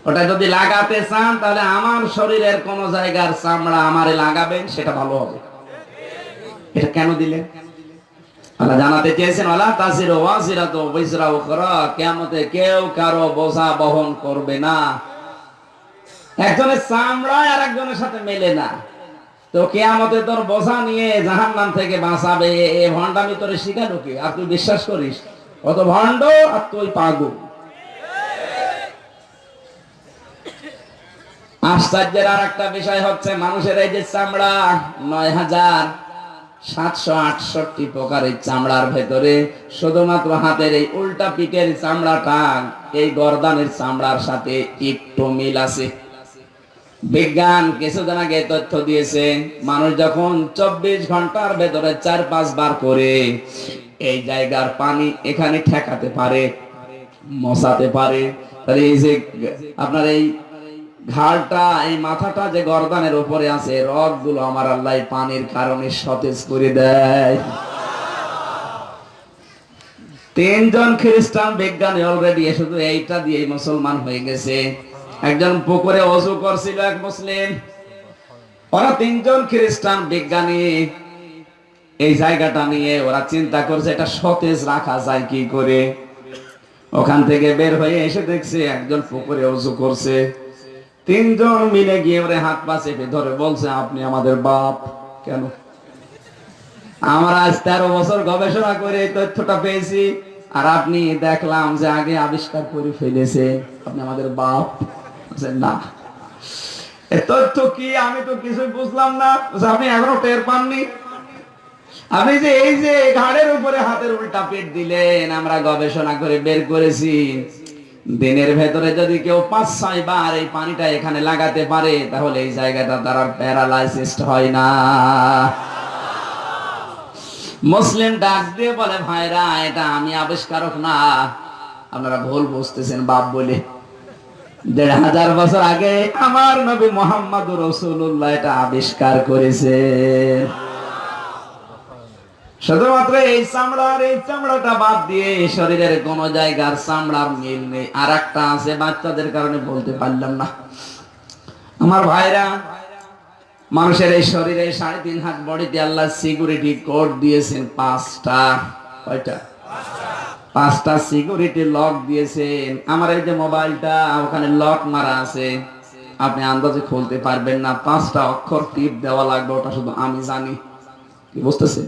ওটা যদি লাগাতে চান, তাহলে আমার শরীরের কোন জায়গার চামড়া আমারে লাগাবেন, সেটা ভালো হবে। এটা কেন দিলেন? আল্লাহ জানাতে চেয়েছেন আল্লাহ তাসির ওয়াসিরা তো বিসরা উখরা কিয়ামতে কেউ কারও বোঝা বহন করবে না। একজনের চামড়া আর একজনের সাথে মেলে না। তো কেয়ামতে তোর বোঝা নিয়ে জাহান্নাম থেকে বাঁচাবে, এ ভণ্ডামি তোরে শিখালো কি আর তুই বিশ্বাস করিস, কত ভণ্ড আর তুই পাগু আশ্চর্যের আর একটা বিষয় হচ্ছে, মানুষের এই যে চামড়া নয় হাজার সাতশো আটষট্টি প্রকারের চামড়ার ভেতরে শুধুমাত্র হাতের এই উল্টা পিঠের চামড়াটা এই গরদানের চামড়ার সাথে একটু মিল আছে। বিজ্ঞান কিছুদিন আগে তথ্য দিয়েছে, মানুষ যখন চব্বিশ ঘণ্টার ভেতরে চার পাঁচ বার করে এই জায়গার পানি এখানে ঠেকাতে পারে, মশাতে পারে। তাহলে এই যে আপনার এই ঘাড়টা, এই মাথাটা যে গর্দানের উপরে আছে রকগুলো আমার আল্লাহ পানির কারণে সতেজ করে দেয়। তিনজন খ্রিস্টান বিজ্ঞানী অলরেডি শুধু এইটা দিয়ে মুসলমান হয়ে গেছে। একজন পুকুরে অজু করছিল এক মুসলিম। ওরা তিনজন খ্রিস্টান বিজ্ঞানী। এই জায়গাটা নিয়ে ওরা চিন্তা করছে, এটা সতেজ রাখা যায় কি করে? ওখান থেকে বের হয়ে এসে দেখছে একজন পুকুরে অজু করছে। তিনজন মিলে গিয়ে ওরে হাত পা চেপে ধরে বলছে, আপনি আমাদের বাপ। কেন? আমরা আজ তেরো বছর গবেষণা করে এই তথ্যটা পেয়েছি, আর আপনি দেখলাম যে আগে আবিষ্কার করে ফেলেছে, আপনি আমাদের বাপ। না। তথ্য কি? আমি তো কিছুই বুঝলাম না। আপনি এখনও টের পাননি? আপনি যে এই যে ঘাড়ের উপরে হাতের উল্টা পেট দিলেন, আমরা গবেষণা করে বের করেছি। দিনের ভেতরে যদি কেউ পাঁচ, ছয় বার এই পানিটা এখানে লাগাতে পারে, তাহলে এই জায়গাটা তারা প্যারালাইসিস হয় না। মুসলিম ডাক দিয়ে বলে, ভাইরা, এটা আমি আবিষ্কারক না। আপনারা ভুল বুঝতেছেন, বাপ বলে। দেড় হাজার বছর আগে আমার নবী মোহাম্মদ রসুল্লাহ এটা আবিষ্কার করেছে। শুধুমাত্র এই চামড়ার এই চামড়াটা বাদ দিয়ে এই শরীরের কোন জায়গার চামড়ার মিল নেই। আর একটা আছে বাচ্চাদের কারণে বলতে পারলাম না। আমার ভাইরা, মানুষের এই শরীরে সাড়ে তিন হাত বডিতে আল্লাহ সিকিউরিটি কোড দিয়েছেন পাঁচটা। কয়টা? পাঁচটা সিকিউরিটি লক দিয়েছেন। আমার এই যে মোবাইলটা, ওখানে লক মারা আছে। আপনি আন্দাজে খুলতে পারবেন না। পাঁচটা অক্ষর টিপ দেওয়া লাগবে, ওটা শুধু আমি জানি। কি বুঝতেছেন?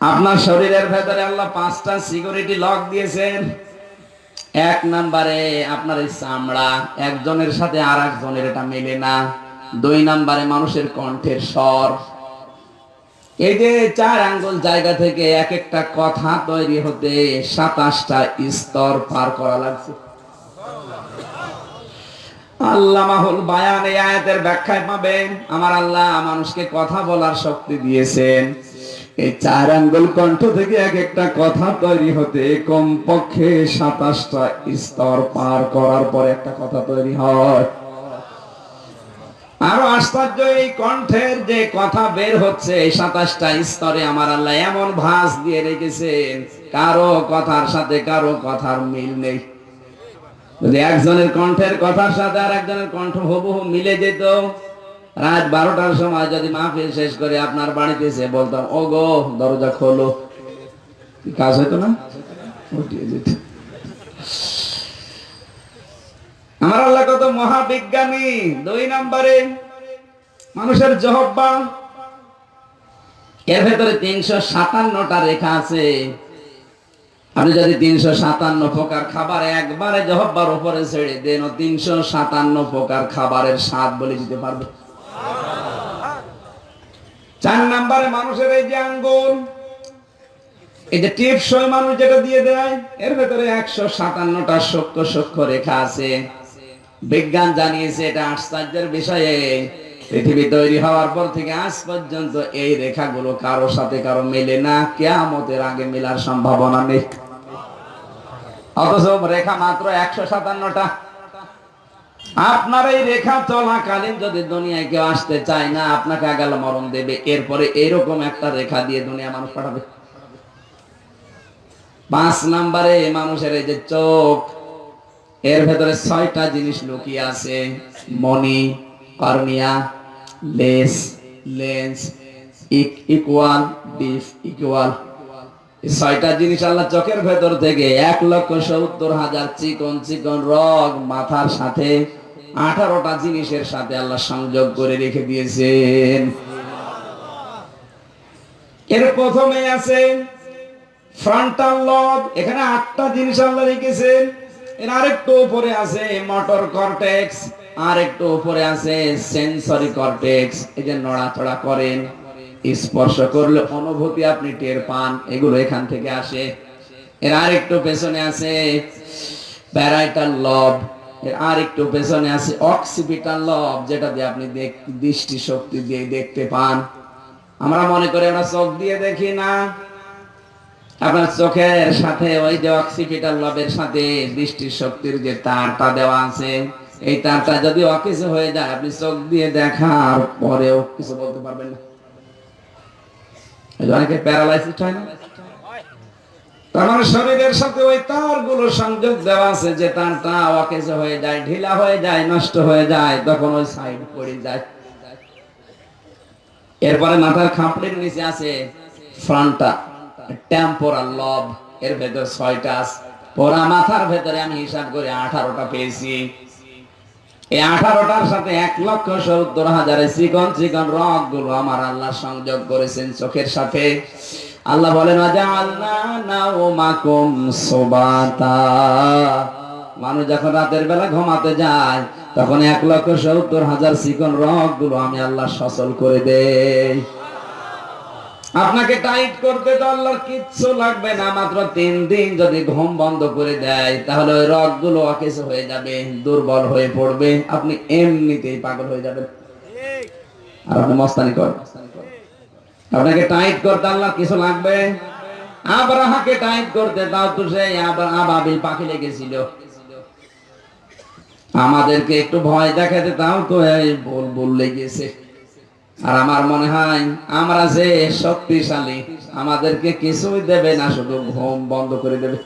আপনার শরীরের ভেতরে আল্লাহ পাঁচটা সিকিউরিটি লক দিয়েছেন। এক নম্বরে আপনার এই চামড়া, একজনের সাথে আর একজনের এটা মেলে না। দুই নম্বরে মানুষের কণ্ঠের স্বর। এই যে চার আঙ্গুল জায়গা থেকে এক একটা কথা তৈরি হতে সাতাশটা স্তর পার করা লাগছে। আল্লাহ মাহুল বায়ান এই আয়াতের ব্যাখ্যায় পাবেন, আমার আল্লাহ মানুষকে কথা বলার শক্তি দিয়েছেন। এই চার আঙ্গুল কণ্ঠ থেকে এক একটা কথা তৈরি হতে কমপক্ষে সাতাশটা স্তর পার করার পর একটা কথা তৈরি হয়। আরও আশ্চর্য এই কণ্ঠের যে কথা বের হচ্ছে সাতাশটা স্তরে আমার আল্লাহ এমন ভাঁজ দিয়ে রেখেছেন, কারও কথার সাথে কারও কথার মিল নেই। যদি একজনের কণ্ঠের কথার সাথে আর একজনের কণ্ঠ হুবহু মিলে যেত রাত বারোটার সময় যদি মাহফিল শেষ করে আপনার বাড়িতে এসে বলতাম ও গো দরজা খোলো। কাজ হইতো না? আমার আল্লাহ কত মহাবিজ্ঞানী। দুই নম্বরে মানুষের জহব্বা। এর ভেতরে তিনশো সাতান্নটা রেখা আছে। আপনি যদি তিনশো সাতান্ন প্রকার খাবার একবারে জহব্বার উপরে ছেড়ে দেন তিনশো সাতান্ন প্রকার খাবারের স্বাদ বলে দিতে পারবে। চার নাম্বারে মানুষের এই যে আঙ্গুল, এই যে টিপসই মানুষ যেটা দিয়ে দেয়, এর ভেতরে একশো সাতান্নটা সূক্ষ্ম সূক্ষ্ম রেখা আছে। বিজ্ঞান জানিয়েছে এটা আশ্চর্যের বিষয়ে। পৃথিবী তৈরি হওয়ার পর থেকে আজ পর্যন্ত এই রেখাগুলো কারও সাথে কারও মেলে না, কেয়ামতের আগে মেলার সম্ভাবনা নেই। অথচ রেখা মাত্র একশো সাতান্নটা। আপনার এই রেখা চলাকালীন যদি দুনিয়ায় কেউ আসতে চায় না, আপনাকে আগাল মরণ দেবে। এরপরে এরকম একটা রেখা দিয়ে দুনিয়া মানুষ পাঠাবে। পাঁচ নাম্বারে মানুষের এই যে চোখ, এর ভেতরে ছয়টা জিনিস লুকিয়ে আছে। মনি cornea less lens equal, diff, equal. ছয়টা জিনিস আল্লাহ চোখের ভেতর থেকে এক লক্ষ সত্তর হাজার চিকন চিকন রগ মাথার সাথে আঠারোটা জিনিসের সাথে আল্লাহ সংযোগ করে রেখে দিয়েছেন। এর প্রথমে আছে ফ্রন্টাল লব এখানে আটটা জিনিস আল্লাহ রেখেছেন। এর আরেকটু উপরে আছে মোটর কর্টেক্স আর একটু উপরে আছে সেন্সরি কর্টেক্স এই যে নড়াচড়া করেন, স্পর্শ করলে অনুভূতি আপনি টের পান, এগুলো এখান থেকে আসে। এর আরেকটু পেছনে আছে প্যারাইটাল লব আর একটু পেছনে আছে অক্সিপিটাল লব যেটা দিয়ে আপনি দৃষ্টি শক্তি দিয়ে দেখতে পান। আমরা মনে করি আমরা চোখ দিয়ে দেখি না। আপনার চোখের সাথে ওই যে অক্সিপিটাল লবের সাথে দৃষ্টি শক্তির যে তারটা দেওয়া আছে, এই তারটা যদি অকিছু হয়ে যায়, আপনি চোখ দিয়ে দেখার পরেও কিছু বলতে পারবেন না। অনেকে প্যারালাইসিস হয় না? তার মানে শরীরের সাথে ওই তারগুলো সংযোগ দেওয়া আছে, যে তারটা অকেজো হয়ে যায়, ঢিলা হয়ে যায়, নষ্ট হয়ে যায়, তখন ওই সাইড পড়ে যায়। এরপরে মাথার খাপড়ির নিচে আছে ফ্রন্টা টেম্পোরাল লব এর ভেতর ছয়টা পোড়া মাথার ভেতরে আমি হিসাব করে আঠারোটা পেয়েছি। এই আঠারোটার সাথে এক লক্ষ সত্তর হাজারে চিকন চিকন রকগুলো আমার আল্লাহ সংযোগ করেছেন চোখের সাথে। আল্লাহ বলেন "ওয়াজআলনা নাওমাকুম সুবাতা। মানুষ যখন রাতের বেলা ঘুমাতে যায়, তখন এক লক্ষ সত্তর হাজার চিকন রকগুলো আমি আল্লাহ সচল করে দেই। আপনাকে টাইট করতে তো আল্লাহর কিচ্ছু লাগবে না, মাত্র তিন দিন যদি ঘুম বন্ধ করে দেয়, তাহলে ওই রকগুলো অকেশ হয়ে যাবে, দুর্বল হয়ে পড়বে। আপনি এমনিতেই পাগল হয়ে যাবেন। আর আপনি মস্তানি করেন। আপনাকে টাইট করতে আল্লাহ কিছু লাগবে? আবরাহাকে টাইট করতে তাও তো আবার আবাবিল পাখি লেগেছিল। আমাদেরকে একটু ভয় দেখাতে তাও তো বল বল লেগেছে। আর আমার মনে হয়, আমরা যে শক্তিশালী, আমাদেরকে কিছুই দেবে না, শুধু ঘুম বন্ধ করে দেবে।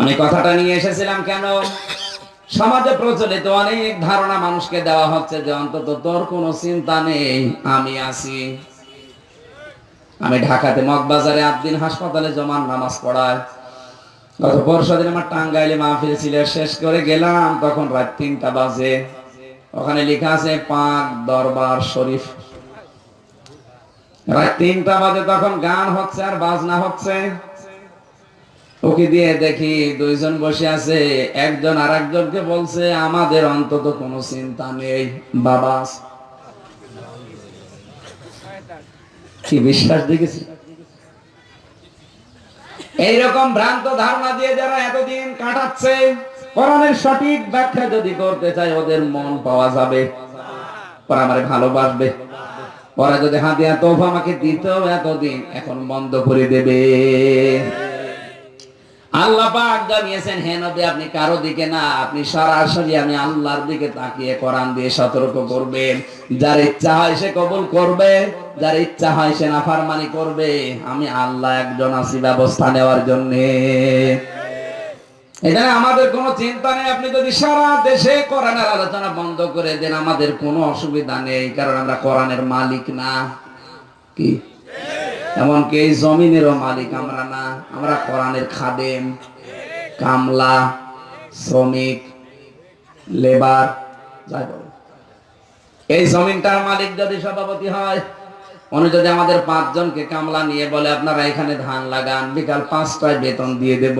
আমি কথাটা নিয়ে এসেছিলাম কেন? সমাজে প্রচলিত অনেক ধারণা মানুষকে দেওয়া হচ্ছে যে অন্তত তোর কোনো চিন্তা নেই, আমি আছি। আমি ঢাকাতে মগবাজারে আটদিন হাসপাতালে জমান নামাজ পড়ায়। গত পরশু দিন আমার টাঙ্গাইলে মাহফিল ছিল, শেষ করে গেলাম, তখন রাত তিনটা বাজে। ওখানে লেখা আছে, পাক দরবার শরীফ। রাত তিনটা বাজে তখন গান হচ্ছে আর বাজনা হচ্ছে। ওকে দিয়ে দেখি দুইজন বসে আছে, একজন আর একজনকে বলছে, আমাদের অন্তত কোনো চিন্তা নেই, বাবা। কি বিশ্বাস দেখেছি? এইরকম ভ্রান্ত ধারণা দিয়ে যারা এতদিন কাটাচ্ছে, কোরআনের সঠিক ব্যাখ্যা যদি করতে চায়, ওদের মন পাওয়া যাবে। ওরা আমারে ভালোবাসবে। ওরা যদি হাতিয়া তোফা আমাকে দিতেও এতদিন এখন বন্ধ করে দেবে। আল্লাহ জানিয়েছেন, হে আপনি কারও দিকে না, আপনি সরাসরি আমি আল্লাহর দিকে তাকিয়ে দিয়ে সতর্ক করবেন। যার ইচ্ছা হয় সে কবুল করবে, যার ইচ্ছা হয় সে নাফরমানি করবে। আমি আল্লাহ একজন আছি ব্যবস্থা নেওয়ার জন্য। এখানে আমাদের কোনো চিন্তা নেই। আপনি যদি সারা দেশে কোরআনের আলোচনা বন্ধ করে দেন, আমাদের কোনো অসুবিধা নেই, কারণ আমরা কোরআনের মালিক না। কি? এমনকি এই জমিনেরও মালিক আমরা না, আমরা কোরআনের খাদেম। কামলা, শ্রমিক, লেবার, যাই বলো। এই জমিনটার মালিক যদি সভাপতি হয়, উনি যদি আমাদের পাঁচজনকে কামলা নিয়ে বলে, আপনারা এখানে ধান লাগান, বিকাল পাঁচটায় বেতন দিয়ে দেব।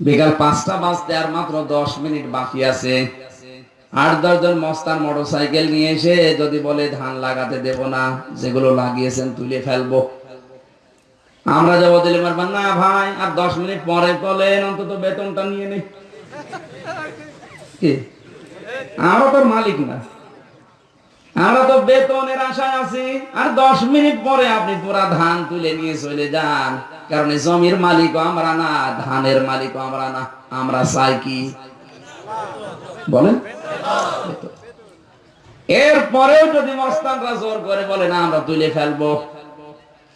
বিকাল পাঁচটা বাজতে আর মাত্র দশ মিনিট বাকি আছে। আট দশজন মস্তান মোটর সাইকেল নিয়ে এসে যদি বলে ধান লাগাতে দেব না, যেগুলো লাগিয়েছেন তুলে ফেলব। আমরা যাব দিলে মারবেন না ভাই, আর দশ মিনিট পরে বলেন, অন্তত বেতনটা নিয়ে নেই আমরা তোর মালিক না। আমরা তো বেতনের আশায় আছি। আর দশ মিনিট পরে আপনি পুরা ধান তুলে নিয়ে চলে যান। কারণ জমির মালিক আমরা না, ধানের মালিক আমরা না। আমরা চাই কি? বলেন। এরপরেও যদি মস্তানরা জোর করে বলে, না, আমরা তুলে ফেলব।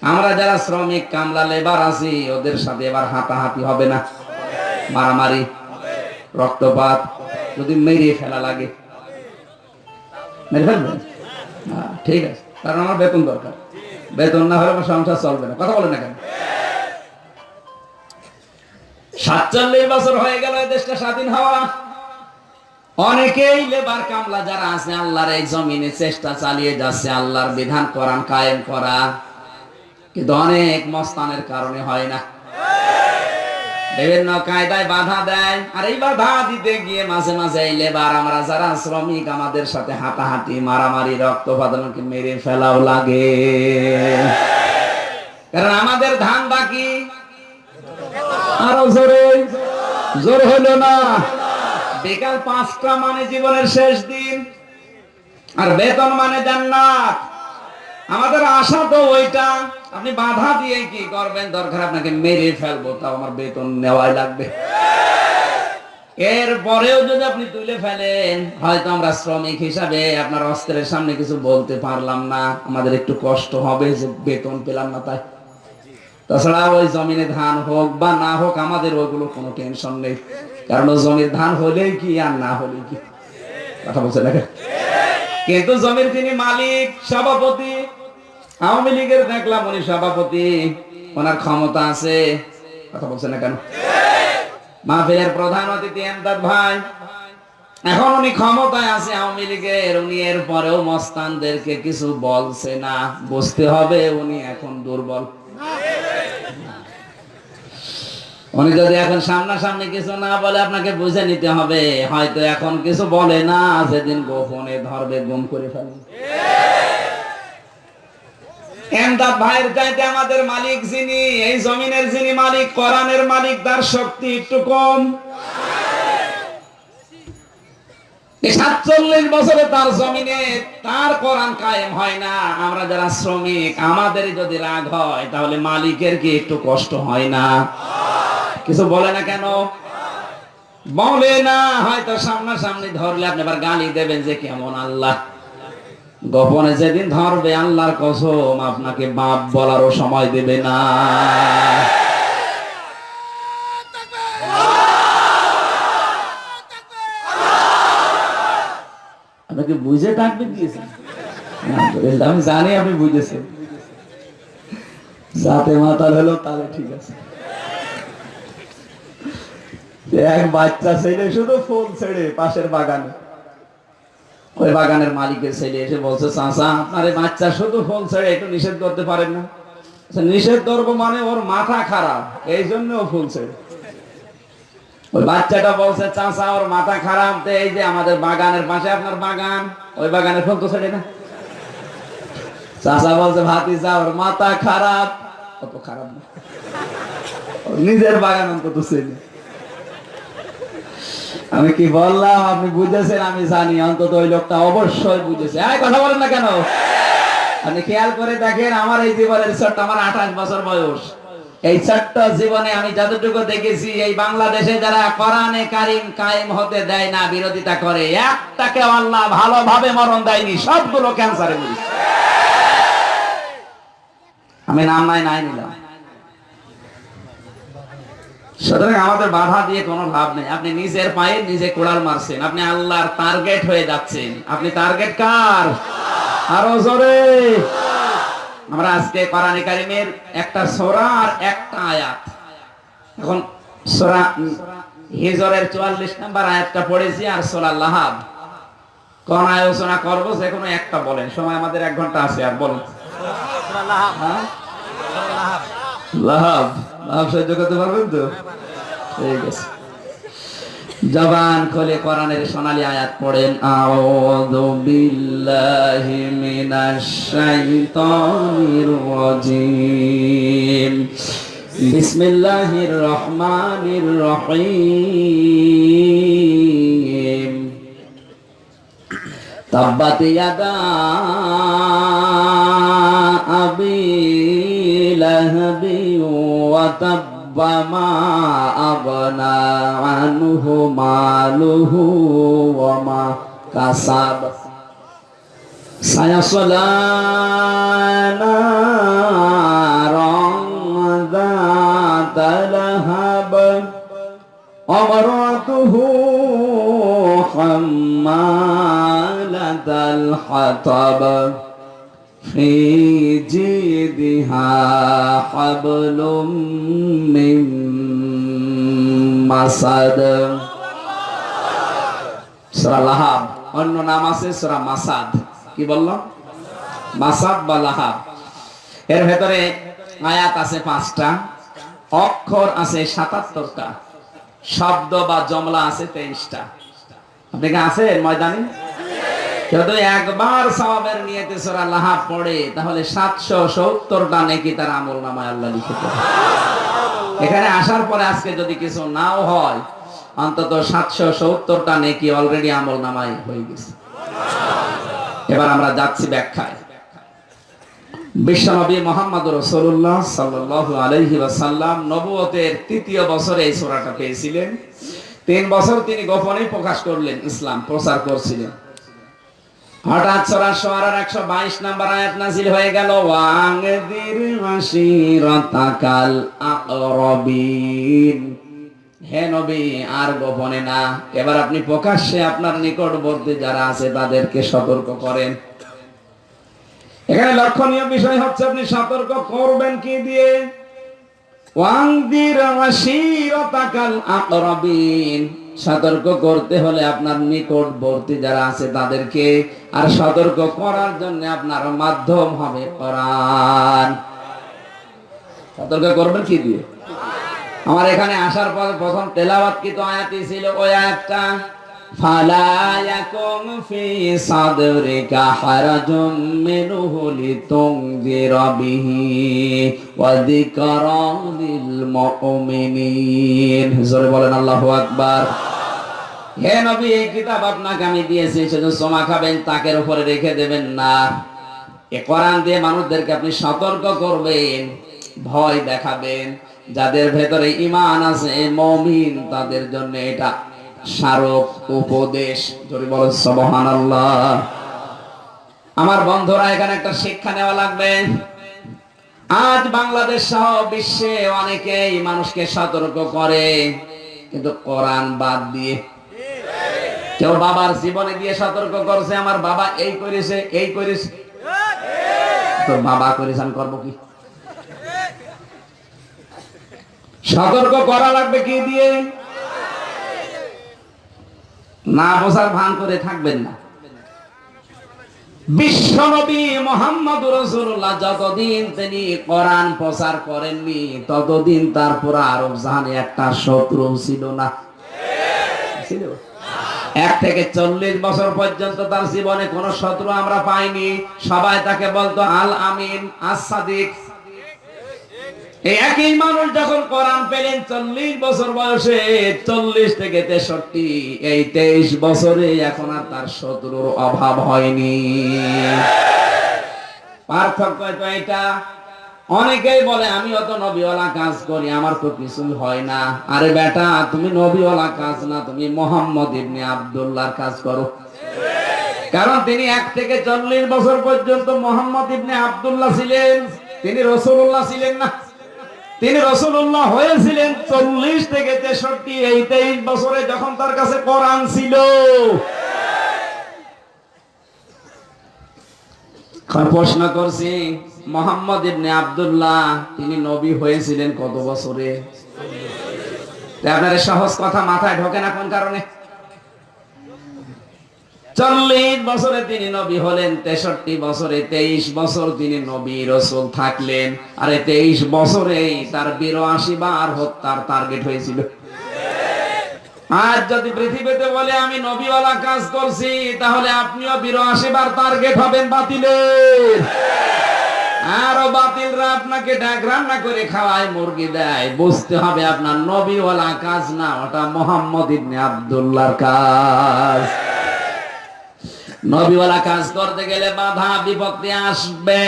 আমরা যারা শ্রমিক, কামলা, লেবার আছি, ওদের সাথে এবার হাতাহাতি হবে না। মারামারি, রক্তপাত যদি মেরে ফেলা লাগে। ঠিক আছে। কারণ আমার বেতন দরকার। বেতন না হলে আমার সংসার চলবে না। কথা বলেন না কেন? সাতচল্লিশ বছর হয়ে গেল দেশটা স্বাধীন হওয়া। অনেকেই লেবার কামলা যারা আছে, আল্লাহর এই জমিনে চেষ্টা চালিয়ে যাচ্ছে, আল্লাহর বিধান করান কায়েম করা। কিন্তু অনেক মস্তানের কারণে হয় না। বিভিন্ন কায়দায় বাধা দেয়, আর এই বাধা দিতে গিয়ে মাঝে মাঝে এই লেবার, আমরা যারা শ্রমিক, আমাদের সাথে হাতাহাতি মারামারি রক্তপাত মেরে ফেলাও লাগে। কারণ আমাদের ধান বাকি। আরও জোরে, জোর হলো না। বিকাল পাঁচটা মানে জীবনের শেষ দিন। আর বেতন মানে জান্নাত। আমাদের আশা তো ওইটা। আপনি বাধা দিয়ে কি করবেন? দরকার আপনাকে মেরে ফেলব, তাও আমার বেতন নেওয়াই লাগবে। এর পরেও যদি আপনি তুলে ফেলেন, হয়তো আমরা শ্রমিক হিসাবে আপনার অস্ত্রের সামনে কিছু বলতে পারলাম না। আমাদের একটু কষ্ট হবে যে বেতন পেলাম না তাই। তাছাড়া ওই জমিনে ধান হোক বা না হোক, আমাদের ওইগুলো কোনো টেনশন নেই। কারণ জমির ধান হলেই কি আর না হলে কি? কথা বলছে না কিন্তু জমির তিনি মালিক, সভাপতি। আওয়ামী লীগের দেখলাম উনি সভাপতি। ওনার ক্ষমতা আছে। কথা বলছে না কেন? মাহফিলের প্রধান অতিথি এমদাদ ভাই। এখন উনি ক্ষমতায় আছে আওয়ামী লীগের। উনি এর পরেও মস্তানদেরকে কিছু বলছে না। বুঝতে হবে উনি এখন দুর্বল। উনি যদি এখন সামনাসামনি কিছু না বলে আপনাকে বুঝে নিতে হবে, হয়তো এখন কিছু বলে না, সেদিন গোপনে ধরবে, গুম করে ফেলবে। আমরা যারা শ্রমিক আমাদের যদি রাগ হয়, তাহলে মালিকের কি একটু কষ্ট হয় না? কিছু বলে না কেন? বলে না, হয়তো সামনাসামনি ধরলে আপনি আবার গালি দেবেন যে কেমন আল্লাহ। গোপনে যেদিন ধরবে আল্লাহর কসম, আপনাকে বাপ বলারও সময় দেবে না। আপনাকে বুঝে ডাকবে দিয়েছেন আমি জানি আপনি বুঝেছেন। যাতে মাতাল হলো তাহলে ঠিক আছে। এক বাচ্চা ছেলে শুধু ফুল ছেড়ে পাশের বাগানে। ওই বাগানের মালিকের ছেলে এসে বলছে চাচা আপনার এই বাচ্চা শুধু ফুল ছেড়ে একটু নিষেধ করতে পারেন না। আচ্ছা, নিষেধ করব মানে ওর মাথা খারাপ এই জন্য ফুল ছেড়ে। ওই বাচ্চাটা বলছে ওর মাথা খারাপ এই যে আমাদের বাগানের পাশে আপনার বাগান ওই বাগানের ফুল তো ছেড়ে না? চাচা বলছে ভাতিজা ওর মাথা খারাপ। অত খারাপ না। নিজের বাগান অন্তত ছেলে আমি কি বললাম? আপনি বুঝেছেন, আমি জানি, অন্তত ওই লোকটা অবশ্যই বুঝেছে। এই, কথা বলেন না কেন? আপনি খেয়াল করে দেখেন, আমার এই জীবনের ছোট্ট আমার আঠাশ বছর বয়স। এই ছোট্ট জীবনে আমি যতটুকু দেখেছি, এই বাংলাদেশে যারা কোরআনে কারিম কায়েম হতে দেয় না, বিরোধিতা করে, একটাকে আল্লাহ ভালোভাবে মরণ দেয়নি, সবগুলো ক্যান্সারে মরিছে আমি নাম নাই নাই নিলাম। সুতরাং আমাদের বাধা দিয়ে কোনো লাভ নেই। আপনি নিজের পায়ে নিজে কোড়াল মারছেন। আপনি আল্লাহর টার্গেট হয়ে যাচ্ছেন। আপনি টার্গেট কার? আরও জোরে। আমরা আজকে কোরআনে কারিমের একটা সূরা আর একটা আয়াত। এখন সূরা হিজরের 44 নাম্বার আয়াতটা পড়েছি আর সূরা লাহাব। কোন আলোচনা করব? যে কোনো একটা বলেন। সময় আমাদের এক ঘণ্টা আছে আর বলেন। লাহাব। হ্যাঁ? লাহাব। নাম সহ্য করতে পারবেন তো? ঠিক আছে। জবান খোলে কোরআনের সোনালী আয়াত পড়েন, আউযু বিল্লাহি মিনাশ শাইতানির রাজিম। বিসমিল্লাহির রহমানির রহিম। তাব্বাত ইয়াদা وتب ما أغنى عنه ماله وما كسب سيصلى نارا ذات لهب امرأته حمالة الحطب في جيدها حبل من مسد সূরা লাহাব অন্য নাম আছে সূরা মাসাদ কি বললাম মাসাদ বা লাহাব এর ভেতরে আয়াত আছে পাঁচটা অক্ষর আছে সাতাত্তরটা শব্দ বা জমলা আছে তেইশটা আপনি কি আছেন ময়দানে যদি একবার সওয়াবের নিয়তে সূরা লাহাব পড়ে তাহলে সাতশো সত্তরটা নেকি তার আমল নামায় আল্লাহ লিখে এখানে আসার পরে আজকে যদি কিছু নাও হয় অন্তত সাতশো সত্তরটা নেকি অলরেডি আমল নামায় হয়ে গেছে। এবার আমরা যাচ্ছি ব্যাখ্যায়। বিশ্বনবী মোহাম্মদ রসুল্লাহ সাল্লাহ আলহি ওয়াসাল্লাম নবুয়তের তৃতীয় বছরে এই সোরাটা পেয়েছিলেন। তিন বছর তিনি গোপনে প্রকাশ করলেন ইসলাম প্রচার করছিলেন। হঠাৎ সূরা শুআরার 122 নাম্বার আয়াত হয়ে গেল, ওয়াংদির আকরাবিন হে নবী, আর গোপনে না। এবার আপনি প্রকাশ্যে আপনার নিকটবর্তী যারা আছে তাদেরকে সতর্ক করেন। এখানে লক্ষণীয় বিষয় হচ্ছে, আপনি সতর্ক করবেন কি দিয়ে? ওয়াংদির আশিরাতাকাল আকরাবিন সতর্ক করতে হলে আপনার নিকটবর্তী যারা আছে তাদেরকে আর সতর্ক করার জন্য আপনার মাধ্যম হবে কোরআন। সতর্ক করবেন কি দিয়ে? আমার এখানে আসার পর প্রথম তেলাওয়াত কি তো আয়াতই ছিল, ওই আয়াতটা লিতুনযিরা বিহি ওয়া যিকরা লিল মুমিনিন। জোরে বলেন আল্লাহু আকবার। হে নবী, এই কিতাব আপনাকে আমি দিয়েছি, শুধু সোমা খাবেন, তাকের উপরে রেখে দেবেন না। এ কোরআন দিয়ে মানুষদেরকে আপনি সতর্ক করবেন, ভয় দেখাবেন। যাদের ভেতরে ইমান আছে, মমিন, তাদের জন্য এটা স্মারক, উপদেশ যদি বলে সবহান আমার বন্ধুরা, এখানে একটা শিক্ষা নেওয়া লাগবে। আজ বাংলাদেশ সহ বিশ্বে অনেকেই মানুষকে সতর্ক করে, কিন্তু কোরআন বাদ দিয়ে কেউ বাবার জীবনে দিয়ে সতর্ক করছে, আমার বাবা এই করেছে এই করেছে। তোর বাবা করেছে, আমি করব কি? সতর্ক করা লাগবে কি দিয়ে? না বোঝার ভান করে থাকবেন না। বিশ্বনবী মোহাম্মদ রসুল্লাহ যতদিন তিনি কোরআন প্রচার করেননি, ততদিন তার পুরা আরব জাহানে একটা শত্রু ছিল না। এক থেকে চল্লিশ বছর পর্যন্ত তার জীবনে কোন শত্রু আমরা পাইনি। সবাই তাকে বলতো, আল আমিন আসাদিক একই মানুষ যখন কোরআন পেলেন, চল্লিশ বছর বয়সে, চল্লিশ থেকে তেষট্টি, এই তেইশ বছরে এখন আর তার শত্রুর অভাব হয়নি। পার্থক্য তো এটা। অনেকেই বলে, আমি অত নবীওয়ালা কাজ করি, আমার তো কিছু হয় না। আরে বেটা, তুমি নবীওয়ালা কাজ না, তুমি মোহাম্মদ ইবনে আব্দুল্লাহর কাজ করো। কারণ তিনি এক থেকে চল্লিশ বছর পর্যন্ত মোহাম্মদ ইবনে আব্দুল্লাহ ছিলেন। তিনি রসুল্লাহ ছিলেন না। তিনি রসুল্লাহ হয়েছিলেন চল্লিশ থেকে তেষট্টি, এই তেইশ বছরে যখন তার কাছে কোরআন ছিল। প্রশ্ন করছি, মোহাম্মদ ইবনে আব্দুল্লাহ, তিনি নবী হয়েছিলেন কত বছরে? আপনার সহজ কথা মাথায় ঢোকে না কোন কারণে? চল্লিশ বছরে তিনি নবী হলেন, তেষট্টি বছরে, তেইশ বছর তিনি নবী রসুল থাকলেন। আরে তেইশ বছরেই তার বিরাশি বার হত্যার টার্গেট হয়েছিল। আজ যদি পৃথিবীতে বলে আমি নবীওয়ালা কাজ করছি, তাহলে আপনিও বিরাশি বার টার্গেট হবেন বাতিলের আরও বাতিলরা আপনাকে ডাক রান্না করে খাওয়ায়, মুরগি দেয়। বুঝতে হবে আপনার নবীওয়ালা কাজ না, ওটা মোহাম্মদ ইবনে আব্দুল্লাহর কাজ। নবীওয়ালা কাজ করতে গেলে বাধা বিপত্তি আসবে,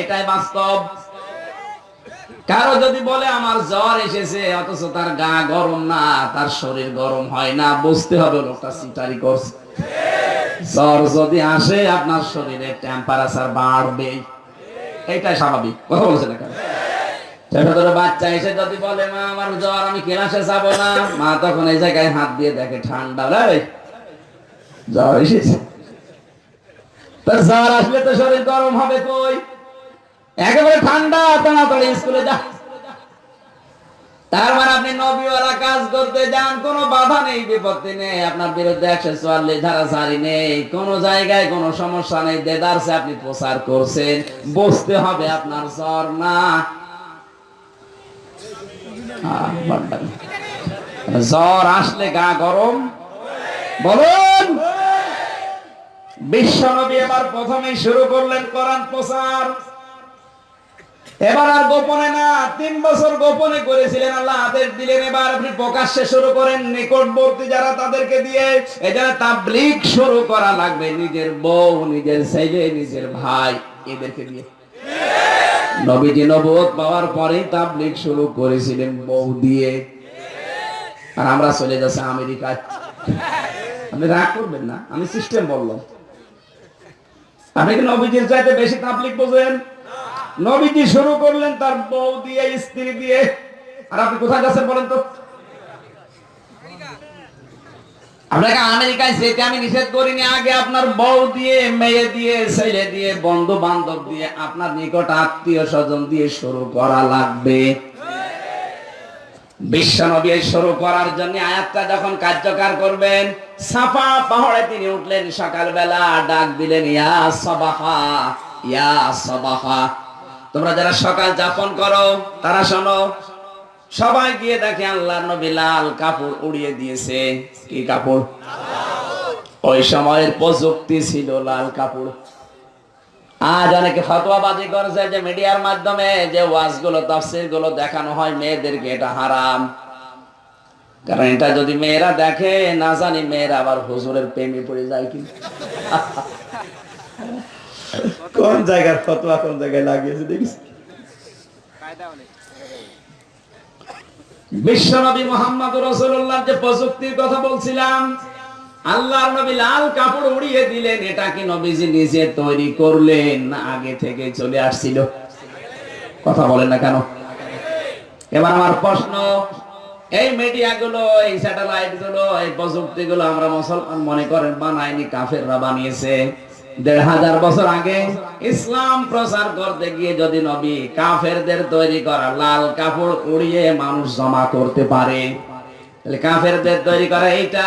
এটাই বাস্তব। কারও যদি বলে, আমার জ্বর এসেছে, অথচ তার গা গরম না, তার শরীর গরম হয় না, বুঝতে হবে লোকটা সিটারি করছে। জ্বর যদি আসে, আপনার শরীরে টেম্পারেচার বাড়বে। এটাই স্বাভাবিক। কথা বলছে না কেন? বাচ্চা এসে যদি বলে, মা, আমার জ্বর, আমি ক্লাসে যাব না। মা তখন এই জায়গায় হাত দিয়ে দেখে, ঠান্ডা জ্বর এসেছে। জ্বর আসলে তো শরীর গরম হবে কই? একেবারে ঠান্ডা, তাড়াতাড়ি স্কুলে যা। তার মানে আপনি নবীওয়ালা কাজ করতে যান, কোনো বাধা নেই, বিপত্তি নেই। আপনার বিরুদ্ধে একশো চুয়াল্লিশ ধারা জারি নেই। জায়গায় কোনো সমস্যা নেই। দেদারসে আপনি প্রচার করছেন। বুঝতে হবে আপনার জ্বর না। জ্বর আসলে গা গরম। বলুন। বিশ্ব নবী এবার প্রথমেই শুরু করলেন কোরআন প্রচার। এবার আর গোপনে না, তিন বছর গোপনে করেছিলেন আল্লাহ আদেশ দিলেন এবার আপনি প্রকাশ্যে শুরু করেন, নিকটবর্তী যারা তাদেরকে দিয়ে তাবলিক শুরু করা লাগবে, নিজের বউ, নিজের ছেলে, নিজের ভাই, এদেরকে দিয়ে। নবীজি নবুয়ত পাওয়ার পরেই তাবলিক শুরু করেছিলেন বউ দিয়ে। আর আমরা চলে যাচ্ছি আমেরিকায়। আপনি রাগ করবেন না, আমি সিস্টেম বললাম। আপনি কি নবীজির চাইতে বেশি তাবলিক বোঝেন? নবীজি শুরু করলেন তার বউ দিয়ে, স্ত্রী দিয়ে। আর আপনি কোথায় যাচ্ছেন বলেন তো? আপনাকে আমেরিকায় যেতে আমি নিষেধ করিনি? আগে আপনার বউ দিয়ে, মেয়ে দিয়ে, ছেলে দিয়ে বন্ধু বান্ধব দিয়ে আপনার নিকট আত্মীয় স্বজন দিয়ে শুরু করা লাগবে। বিশ্বনবী শুরু করার জন্য আয়াতটা যখন কার্যকর করবেন, সাফা পাহাড়ে তিনি উঠলেন, সকালবেলা ডাক দিলেন, ইয়া সবাহা ইয়া সবাহা। তোমরা যারা সকাল যাপন করো, তারা শোনো, সবাই গিয়ে দেখে আল্লাহ নবী লাল কাপড় উড়িয়ে দিয়েছে। কি কাপড়? ওই সময়ের প্রযুক্তি ছিল লাল কাপড়। আজ অনেকে ফতোয়াবাজি করেছে যে মিডিয়ার মাধ্যমে যে ওয়াজগুলো তফসিরগুলো দেখানো হয় মেয়েদেরকে, এটা হারাম। কারণ এটা যদি মেয়েরা দেখে, না জানি মেয়েরা আবার হুজুরের প্রেমে পড়ে যায় কি? কোন জায়গার ফতোয়া কোন জায়গায় লাগিয়েছে, দেখিস? বিশ্বনবী মোহাম্মদ রসুল্লাহ যে প্রযুক্তির কথা বলছিলাম আল্লাহর নবী লাল কাপড় উড়িয়ে দিলেন, এটা কি নবীজি নিজে তৈরি করলেন আগে থেকে চলে আসছিল? কথা বলেন না কেন? এবার আমার প্রশ্ন, এই মিডিয়া গুলো এই স্যাটেলাইটগুলো এই প্রযুক্তি গুলো আমরা মুসলমান মনে করেন বানায়নি, কাফেররা বানিয়েছে। দেড় হাজার বছর আগে ইসলাম প্রচার করতে গিয়ে যদি নবী কাফেরদের তৈরি করা লাল কাপড় উড়িয়ে মানুষ জমা করতে পারে, তাহলে কাফেরদের তৈরি করা এইটা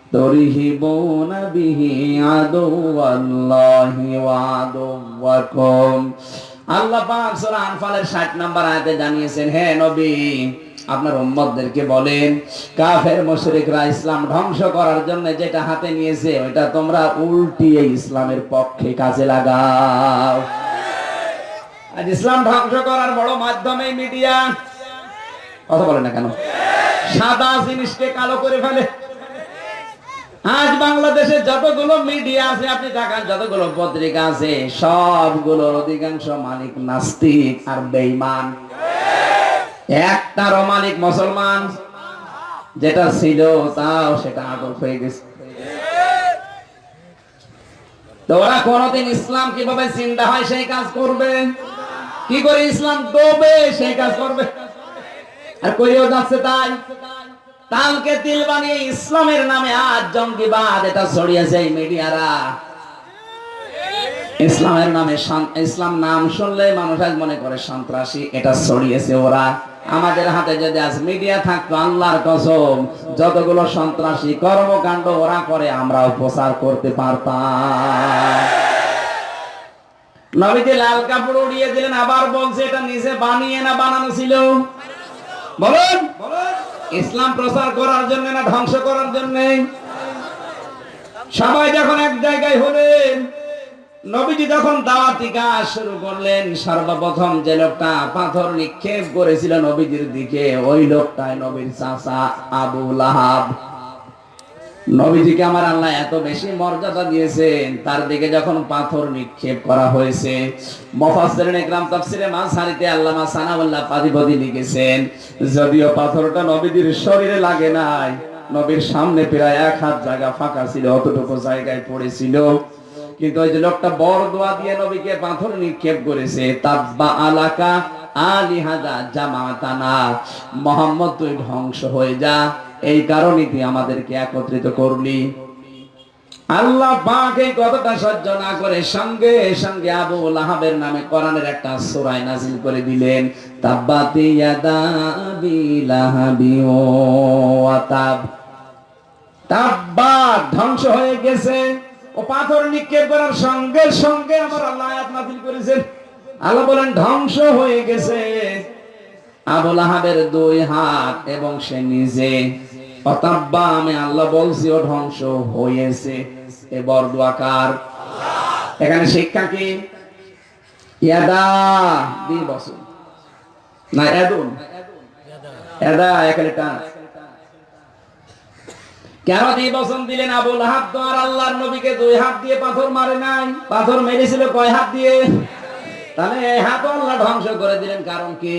আল্লাহ আনফালের 60 নম্বর আয়াতে জানিয়েছেন, হে নবী, আপনার বলেন, কাফের ইসলাম ধ্বংস করার জন্য যেটা হাতে নিয়েছে ওটা তোমরা উল্টিয়ে ইসলামের পক্ষে কাজে লাগাও। আজ ইসলাম ধ্বংস করার বড় মাধ্যমে মিডিয়া। কথা বলে না কেন? সাদা জিনিসকে কালো করে ফেলে। আজ বাংলাদেশে যতগুলো মিডিয়া আছে, আপনি দেখান যতগুলো পত্রিকা আছে, সবগুলোর অধিকাংশ মালিক নাস্তিক আর বেঈমান। একটারও মালিক মুসলমান। যেটা ছিল, তাও সেটা আটক হয়ে গেছে। তো ওরা কোনদিন ইসলাম কীভাবে চিন্তা হয়, সেই কাজ করবে। কি করে ইসলাম ডোবে, সেই কাজ করবে। আর কইও যাচ্ছে তাই। তালকে তিল বানিয়ে ইসলামের নামে আজ জঙ্গিবাদ এটা ছড়িয়েছে এই মিডিয়ারা। ইসলামের নামে ইসলাম নাম শুনলে মানুষ আজ মনে করে, সন্ত্রাসী, এটা ছড়িয়েছে ওরা। আমাদের হাতে যদি আজ মিডিয়া থাকতো, আল্লাহর কসম, যতগুলো সন্ত্রাসী কর্মকাণ্ড ওরা করে আমরাও প্রচার করতে পারতাম। নবীজি লাল কাপড় উড়িয়ে দিলেন, আবার বলছে, এটা নিজে বানিয়ে না বানানো ছিল। বলুন বলুন। ইসলাম প্রচার করার জন্য না ধ্বংস করার জন্য? সবাই যখন এক জায়গায় হলেন, নবীজি যখন দাওয়াতি কাজ শুরু করলেন, সর্বপ্রথম যে লোকটা পাথর নিক্ষেপ করেছিল নবীজির দিকে, ওই লোকটাই নবীর চাচা আবু লাহাব। নবীজিকে আমার আল্লাহ এত বেশি মর্যাদা দিয়েছেন, তার দিকে যখন পাথর নিক্ষেপ করা হয়েছে, মুফাসসিরিন ইকরাম তাফসিরে মাঝহারিতে আল্লামা সানাউল্লাহ পাদিপদি লিখেছেন, যদিও পাথরটা নবীজির শরীরে লাগে নাই, নবীর সামনে প্রায় এক হাত জায়গা ফাঁকা ছিল, অতটুকু জায়গায় পড়েছিল। কিন্তু ওই যে লোকটা বড় দোয়া দিয়ে নবীকে পাথর নিক্ষেপ করেছে তাব্বা আলাকা আলিহাদা জামাতানা, মোহাম্মদ, তুই ধ্বংস হয়ে যা। এই কারণে তুই আমাদেরকে একত্রিত করলি। আল্লাহ পাক এই কথাটা সহ্য না করে সঙ্গে সঙ্গে আবু লাহাবের নামে কোরআনের একটা সূরা নাযিল করে দিলেন ধ্বংস হয়ে গেছে, ও পাথর নিক্ষেপ করার সঙ্গে সঙ্গে আমার আল্লাহ নাযিল করেছেন আল্লাহ বলেন, ধ্বংস হয়ে গেছে। আবুল আহাবের দুই হাত এবং সে নিজে অতাব্বা, আমি আল্লাহ বলছি, ও ধ্বংস হয়েছে। এ এখানে শিক্ষা কি? কেন দুই বছর দিলেন আবুল হাত নবীকে দুই হাত দিয়ে পাথর মারে নাই। পাথর মেরেছিল কয় হাত দিয়ে? তাহলে হাত আল্লাহ ধ্বংস করে দিলেন, কারণ কি?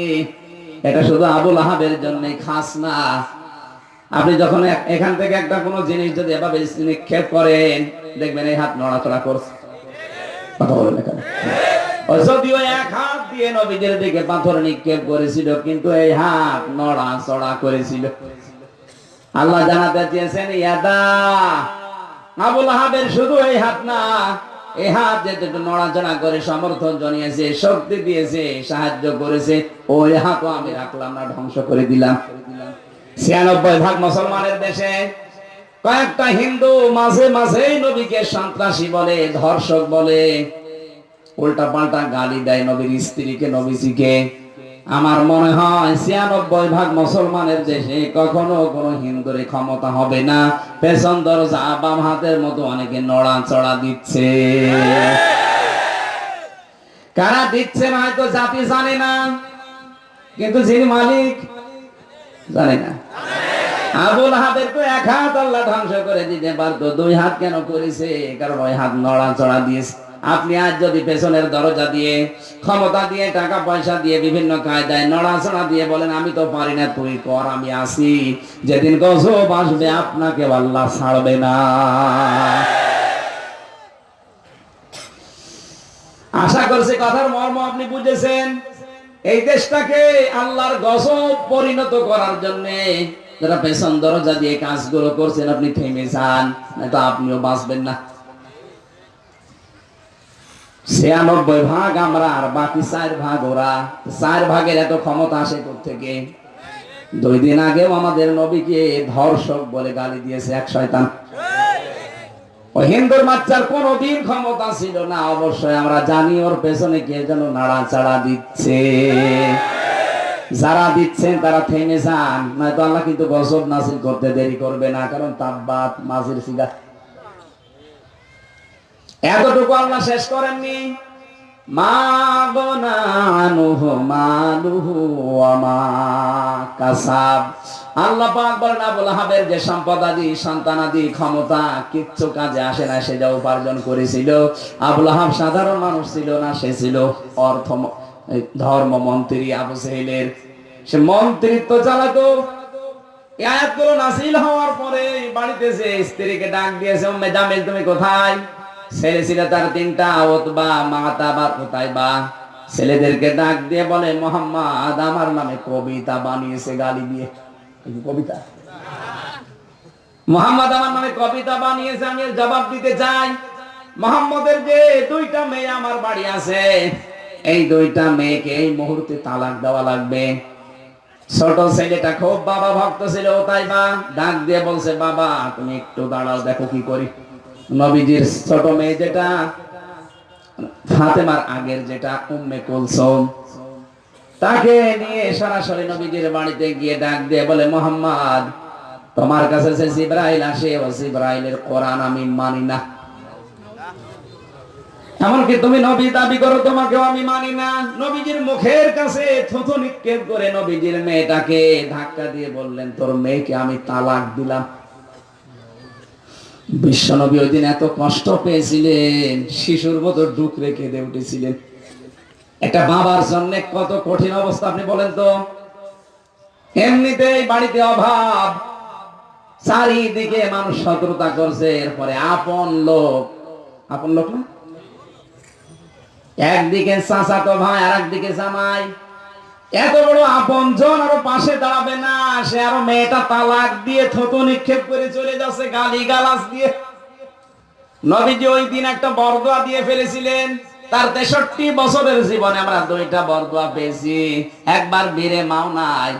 এটা শুধু আবুল আহাবের জন্য খাস না। আপনি যখন এখান থেকে একটা কোনো জিনিস যদি এভাবে নিক্ষেপ করেন দেখবেন এই হাত নড়াচড়া করছে। আল্লাহ জানাতে চেয়েছেন শুধু এই হাত না নড়াচড়া করে সমর্থন জানিয়েছে, শক্তি দিয়েছে, সাহায্য করেছে আমি রাখলাম না, ধ্বংস করে দিলাম। ছিয়ানব্বই ভাগ মুসলমানের দেশে কয়েকটা হিন্দু মাঝে মাঝে নবীকে সন্ত্রাসী বলে, ধর্ষক বলে উল্টা পাল্টা গালি দেয় নবীর স্ত্রীকে, নবীজিকে। আমার মনে হয় ছিয়ানব্বই ভাগ মুসলমানের দেশে কখনো কোনো হিন্দুর ক্ষমতা হবে না। পেছন দরজা বাম হাতের মতো অনেকে নড়া চড়া দিচ্ছে। কারা দিচ্ছে না হয়তো জাতি জানে না। কিন্তু যিনি মালিক, জানে না। আবুল হাতের তো এক হাত আল্লাহ ধ্বংস করে দিতে পারতো, দুই হাত কেন করেছে? কারণ ওই হাত নড়া চড়া দিয়েছে। আপনি আজ যদি পেছনের দরজা দিয়ে, ক্ষমতা দিয়ে, টাকা পয়সা দিয়ে বিভিন্ন কায়দায় নড়াচড়া দিয়ে বলেন, আমি তো পারি না, তুই কর, আমি আসি। যেদিন গজব আসবে, আপনাকে আল্লাহ ছাড়বে না। আশা করছি কথার মর্ম আপনি বুঝেছেন। এই দেশটাকে আল্লাহর গজব পরিণত করার জন্য যারা পেছন দরজা দিয়ে কাজগুলো করছেন, আপনি থেমে যান, নয়তো আপনিও বাঁচবেন না। ছিয়ানব্বই ভাগ আমরা আর বাকি চার ভাগ ওরা। চার ভাগের এত ক্ষমতা আসে থেকে দুই দিন আগেও আমাদের নবীকে ধর্ষক বলে গালি দিয়েছে এক শয়তান। ওই হিন্দুর বাচ্চার কোনদিন ক্ষমতা ছিল না, অবশ্যই আমরা জানি ওর পেছনে কে যেন নাড়াচাড়া দিচ্ছে। যারা দিচ্ছেন তারা থেমে যান, নয়তো আল্লাহ কিন্তু গজব নাসিল করতে দেরি করবে না, কারণ তাব্বাত মাঝির সিগা এতটুকু আল্লাহ শেষ করেননি। মা ওয়া কাসাব। আল্লাহ যে সম্পদাদি সন্তানাদি ক্ষমতা কিচ্ছু কাজে আসে না, সে যা উপার্জন করেছিল। আবুল সাধারণ মানুষ ছিল না, সে ছিল অর্থ ধর্ম মন্ত্রী আবু সেহেলের। সে মন্ত্রিত্ব চালাতো। আয়াতগুলো নাসিল হওয়ার পরে বাড়িতে যে স্ত্রীকে ডাক দিয়েছে, উম্মে জামিল, তুমি কোথায়? ছেলে ছিল তার তিনটা ওতবা মাতা বা কোথায় বা? ছেলেদেরকে ডাক দিয়ে বলে, মোহাম্মদ, আমার নামে কবিতা বানিয়েছে গালি দিয়ে। কবিতা। মোহাম্মদ, আমার নামে কবিতা বানিয়েছে, আমি জবাব দিতে চাই। মোহাম্মদের যে দুইটা মেয়ে আমার বাড়ি আছে, এই দুইটা মেয়েকে এই মুহূর্তে তালাক দেওয়া লাগবে। ছোট ছেলেটা খুব বাবা ভক্ত ছিল তাই বা ডাক দিয়ে বলছে, বাবা, তুমি একটু দাঁড়াও, দেখো কি করি। নবীজির ছোট মেয়ে যেটা, ফাতেমার আগের যেটা, উম্মে কুলসুম, তাকে নিয়ে সরাসরি নবীজির বাড়িতে গিয়ে ডাক দিয়ে বলে, মোহাম্মদ, তোমার কাছে যে জিব্রাইল আসে, ও জিব্রাইলের কোরআন আমি মানি না। এমনকি তুমি নবী দাবি করো, তোমাকেও আমি মানি না। নবীজির মুখের কাছে থুথু নিক্ষেপ করে নবীজির মেয়েটাকে ধাক্কা দিয়ে বললেন, তোর মেয়েকে আমি তালাক দিলাম। বিশ্বনবী ওই দিন এত কষ্ট পেয়েছিলেন, শিশুর মতো ডুক রেখে উঠেছিলেন। একটা বাবার জন্য কত কঠিন অবস্থা, আপনি বলেন তো? এমনিতেই বাড়িতে অভাব। চারিদিকে মানুষ শত্রুতা করছে, এরপরে আপন লোক। আপন লোক না? একদিকে চাচাতো ভাই আর একদিকে জামাই। এত বড় আপন, জন আরও পাশে দাঁড়াবে না। সে আরও মেয়েটা তালাক দিয়ে থতো নিক্ষেপ করে চলে যাচ্ছে গালি গালাস দিয়ে। নবীজি ওই দিন একটা বরদোয়া দিয়ে ফেলেছিলেন। তার তেষট্টি বছরের জীবনে আমরা দুইটা বরদোয়া পেয়েছি। একবার বীরে মাও নাই,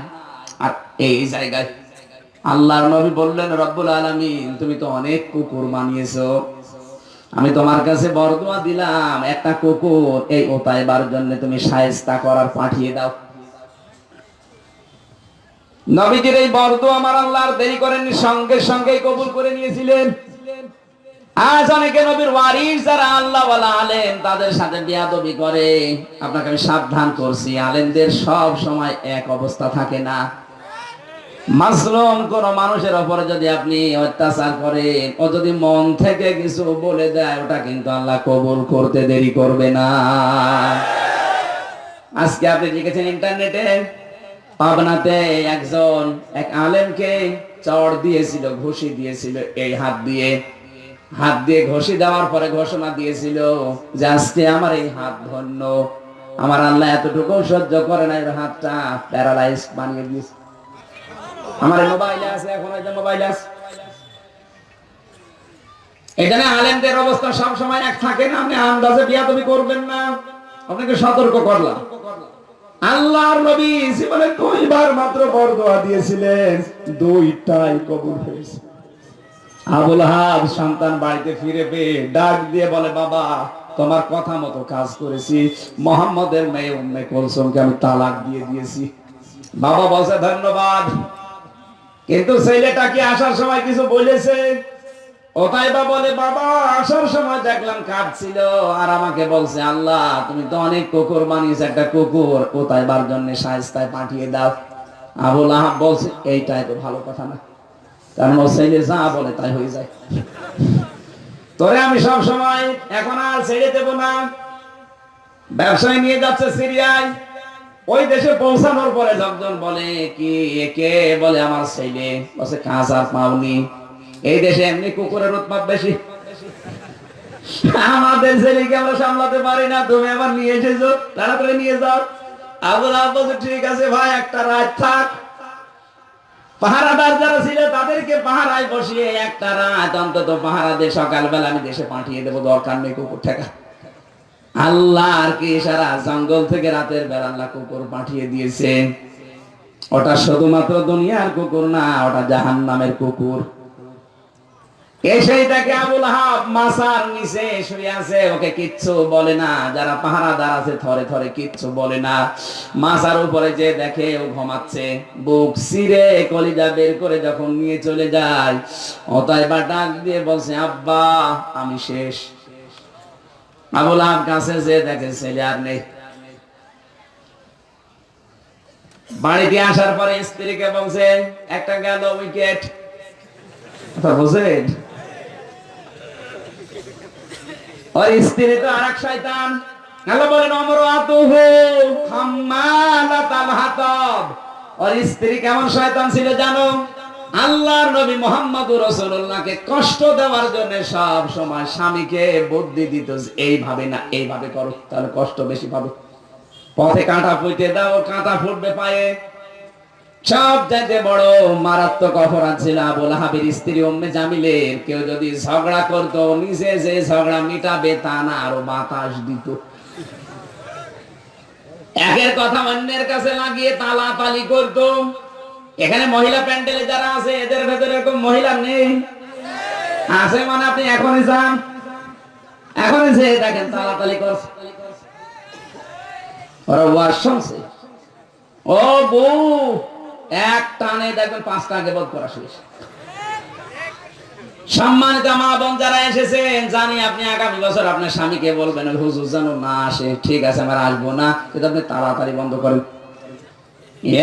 আর এই জায়গায় আল্লাহর নবী বললেন, রব্বুল আলামিন, তুমি তো অনেক কুকুর বানিয়েছো। আমি তোমার কাছে বরদোয়া দিলাম, একটা কুকুর এই ওতাইবার জন্য তুমি সায়স্তা করার পাঠিয়ে দাও। নবীজির এই বরদোয়া আমার আল্লাহর দেরি করেননি, সঙ্গে সঙ্গেই কবুল করে নিয়েছিলেন। আজ অনেকে নবীর ওয়ারিস যারা আল্লাহ আলেম, তাদের সাথে বিয়াদবি করে। আপনাকে আমি সাবধান করছি, আলেমদের সব সময় এক অবস্থা থাকে না। মাসলুম কোন মানুষের ওপরে যদি আপনি অত্যাচার করেন, ও যদি মন থেকে কিছু বলে দেয়, ওটা কিন্তু আল্লাহ কবুল করতে দেরি করবে না। আজকে আপনি লিখেছেন ইন্টারনেটে পাবনাতে একজন এক আলেমকে চড় দিয়েছিল, ঘুষি দিয়েছিল, এই হাত দিয়ে। হাত দিয়ে ঘষি দেওয়ার পরে ঘোষণা দিয়েছিল যে আজকে আমার এই হাত ধন্য। আমার আল্লাহ এতটুকু সহ্য করে না, এর হাতটা প্যারালাইজ বানিয়ে দিয়েছে। আমার মোবাইলে আছে, এখন ওই মোবাইল আছে। এখানে আলেমদের অবস্থা সব সময় এক থাকে না, আপনি আন্দাজে বিয়া তুমি করবেন না। আপনাকে সতর্ক করলাম। আল্লাহর নবী জীবনে দুইবার মাত্র বরদোয়া দিয়েছিলেন। দুইটাই কবুল হয়েছে। আবুল হাব সন্তান বাড়িতে ফিরে পেয়ে ডাক দিয়ে বলে, বাবা, তোমার কথা মতো কাজ করেছি। মোহাম্মদের মেয়ে উম্মে কুলসুমকে আমি তালাক দিয়ে দিয়েছি। বাবা বলছে, ধন্যবাদ। কিন্তু ছেলেটা কি আসার সময় কিছু বলেছে? ওটাই বা বলে, বাবা, আসার সময় দেখলাম কাঁদছিল আর আমাকে বলছে, আল্লাহ, তুমি তো অনেক কুকুর বানিয়েছো, একটা কুকুর। কোথায় বার জন্য সাজতায় পাঠিয়ে দাও। আবুল আহাব বলছে, এইটাই তো ভালো কথা না। কারণ ও ছেলে যা বলে তাই হয়ে যায়। তোরে আমি সব সময় এখন আর ছেড়ে দেব না। ব্যবসায় নিয়ে যাচ্ছে সিরিয়ায়। ওই দেশে পৌঁছানোর পরে লোকজন বলে, কি একে বলে, আমার ছেলে। বসে কাজ আর পাওনি। এই দেশে এমনি কুকুরের উৎপাদ বেশি। আমাদের ছেলেকে আমরা সামলাতে পারি না, তুমি আবার নিয়ে এসেছ, তাড়াতাড়ি নিয়ে যাও। আবুল বলছে, ঠিক আছে ভাই, একটা রাত থাক। পাহারাদার যারা ছিল, তাদেরকে পাহারায় বসিয়ে একটা রাত অন্তত পাহারা দিয়ে সকালবেলা আমি দেশে পাঠিয়ে দেবো, দরকার নেই কুকুর ঠেকা। আল্লাহ আর কি সারা জঙ্গল থেকে রাতের বেলা কুকুর পাঠিয়ে দিয়েছে। ওটা শুধুমাত্র দুনিয়ার কুকুর না, ওটা জাহান নামের কুকুর। এসেই তাকে আবুল মাসার নিচে ওকে কিচ্ছু বলে না। যারা আছে বুক সিরে নিয়ে চলে যায় আবুল দেখে আর নেই। বাড়িতে আসার পরে স্ত্রীকে বলছে, একটা গেল উইকেট। বুঝেন ওর স্ত্রী তো আর এক শয়তান। আল্লাহ বলেন, অমর আতুহু হাম্মালাতাল হাতাব স্ত্রী কেমন শয়তান ছিল জানো? আল্লাহর নবী মোহাম্মদুর রাসূলুল্লাহকে কষ্ট দেওয়ার জন্য সব সময় স্বামীকে বুদ্ধি দিত এইভাবে না, এইভাবে করো, তাহলে কষ্ট বেশি পাবে। পথে কাঁটা পুঁতে দাও, কাঁটা ফুটবে পায়ে। সব চাইতে বড় মারাত্মক অপরাধ ছিল আবুল হাবির স্ত্রী উম্মে জামিলের। কেউ যদি ঝগড়া করতো নিচে যে ঝগড়া মিটাবে তা না, আরও বাতাস দিত। একের কথা অন্যের কাছে লাগিয়ে তালা তালি করতো। এখানে মহিলা প্যান্ডেলে যারা আছে, এদের ভেতরে এরকম মহিলা নেই। আছে মানে আপনি এখনই যান। এখনই যে দেখেন তালাতালি করছে। ওরা ওয়াজ শুনছে। ও বউ এক টানে দেখবেন পাঁচটা আগে বোধ করা শেষ। সম্মানিত মা বোন যারা এসেছেন, জানি আপনি আগামী বছর আপনার স্বামীকে বলবেন হুজুর যেন না আসে, ঠিক আছে, আমার আসব না। কিন্তু আপনি তাড়াতাড়ি বন্ধ করেন।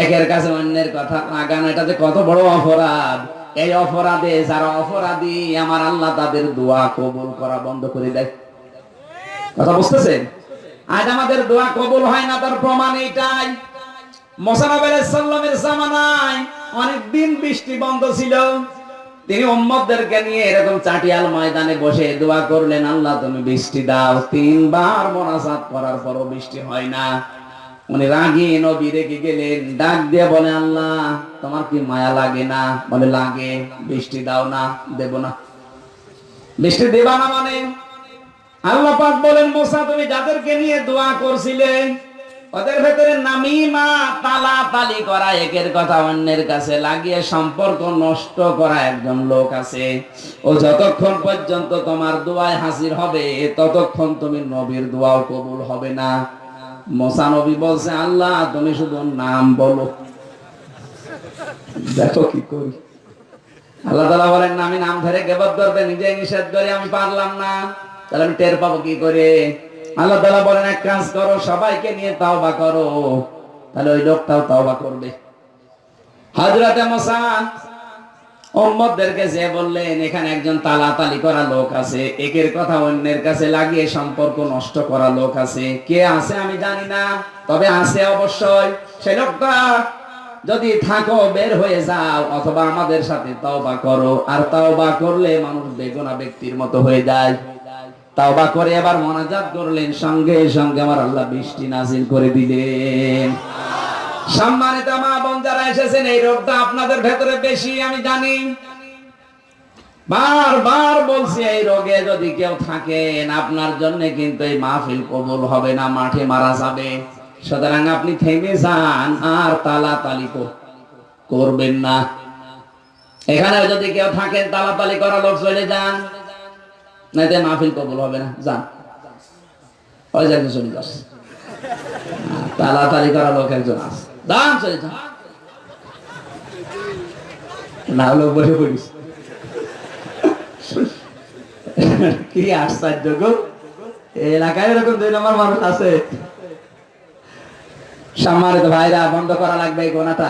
একের কাছে অন্যের কথা লাগানো এটা যে কত বড় অপরাধ। এই অপরাধে যারা অপরাধী, আমার আল্লাহ তাদের দোয়া কবুল করা বন্ধ করে দেয়। কথা বুঝতেছেন? আজ আমাদের দোয়া কবুল হয় না, তার প্রমাণ এইটাই। মোসানব সাল্লামের জামানায় অনেক দিন বৃষ্টি বন্ধ ছিল। তিনি উম্মতদেরকে নিয়ে এরকম চাটিয়াল ময়দানে বসে দোয়া করলেন, আল্লাহ, তুমি বৃষ্টি দাও। তিনবার মোনাজাত করার পরও বৃষ্টি হয় না। উনি রাগি নবী রেখে গেলেন, ডাক দিয়ে বলে, আল্লাহ, তোমার কি মায়া লাগে না? বলে, লাগে, বৃষ্টি দাও না, দেব না। বৃষ্টি দেবা না মানে? আল্লাহ পাক বলেন, মোসা, তুমি যাদেরকে নিয়ে দোয়া করছিলে ওদের ভেতরে নামিমা তালা তালি করা একের কথা অন্যের কাছে লাগিয়ে সম্পর্ক নষ্ট করা একজন লোক আছে। ও যতক্ষণ পর্যন্ত তোমার দোয়ায় হাসির হবে, ততক্ষণ তুমি নবীর দোয়াও কবুল হবে না। মোসা নবী বলছে, আল্লাহ, তুমি শুধু নাম বলো। দেখো কি করি। আল্লাহ তালা বলেন, আমি নাম ধরে গেবত ধরতে নিজে নিষেধ করে, আমি পারলাম না। তাহলে আমি টের পাবো কি করে? আল্লাহ তালা বলেন, এক কাজ করো, সবাইকে নিয়ে তাওবা করো। তাহলে ওই লোকটাও তাওবা করবে। হাজরাতে মোসা উম্মতদেরকে যে বললেন, এখানে একজন তালাতালি করা লোক আছে, একের কথা অন্যের কাছে লাগিয়ে সম্পর্ক নষ্ট করা লোক আছে। কে আছে আমি জানি না, তবে আছে অবশ্যই। সে লোকটা যদি থাকো, বের হয়ে যাও, অথবা আমাদের সাথে তাওবা করো। আর তাওবা করলে মানুষ বেগুনা ব্যক্তির মতো হয়ে যায়। তাওবা করে এবার মোনাজাত করলেন, সঙ্গে সঙ্গে আমার আল্লাহ বৃষ্টি নাজিল করে দিলেন। সম্মানিত মা বোন যারা এসেছেন, এই রোগটা আপনাদের ভেতরে বেশি, আমি জানি। বারবার বলছি, এই রোগে যদি কেউ থাকেন, আপনার জন্য কিন্তু এই মাহফিল কবুল হবে না, মাঠে মারা যাবে। সুতরাং আপনি থেমে যান, আর তালা তালি করবেন না। এখানে যদি কেউ থাকেন, তালাতালি করা লোক চলে যান। না এতে মাহফিল কবুল হবে না, যান। ওই জায়গায় চলে যাস তালাতালি করা লোক একজন আছে যান চলে যান। না হলে বসে পড়িস। কি আশ্চর্য গো। এলাকায় এরকম দুই নম্বর মানুষ আছে। সম্মানিত ভাইরা, বন্ধ করা লাগবে এই গোনাটা।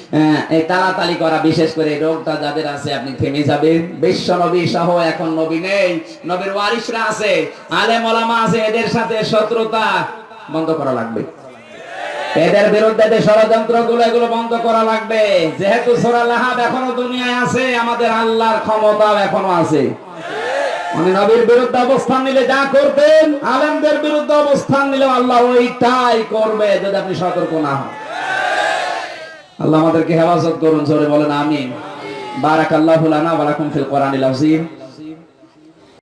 তালাতালি করা, বিশেষ করে রোগটা যাদের আছে, আপনি থেমে যাবেন। বিশ্ব নবী সহ এখন নবী নেই। নবীর ওয়ারিসরা আছে, আলেম ওলামা আছে, এদের সাথে শত্রুতা বন্ধ করা লাগবে। এদের বিরুদ্ধে যে ষড়যন্ত্রগুলো এগুলো বন্ধ করা লাগবে। যেহেতু এখনও দুনিয়ায় আছে, আমাদের আল্লাহর ক্ষমতাও এখনও আছে। উনি নবীর বিরুদ্ধে অবস্থান নিলে যা করতেন আলেমদের বিরুদ্ধে অবস্থান নিলে আল্লাহ ওইটাই করবে, যদি আপনি সতর্ক না হন। আল্লাহ আমাদেরকে হেফাজত করুন জোরে বলেন আমিন। বারাকাল্লাহু লানা ওয়া লাকুম ফিল কোরআনিল আযীম।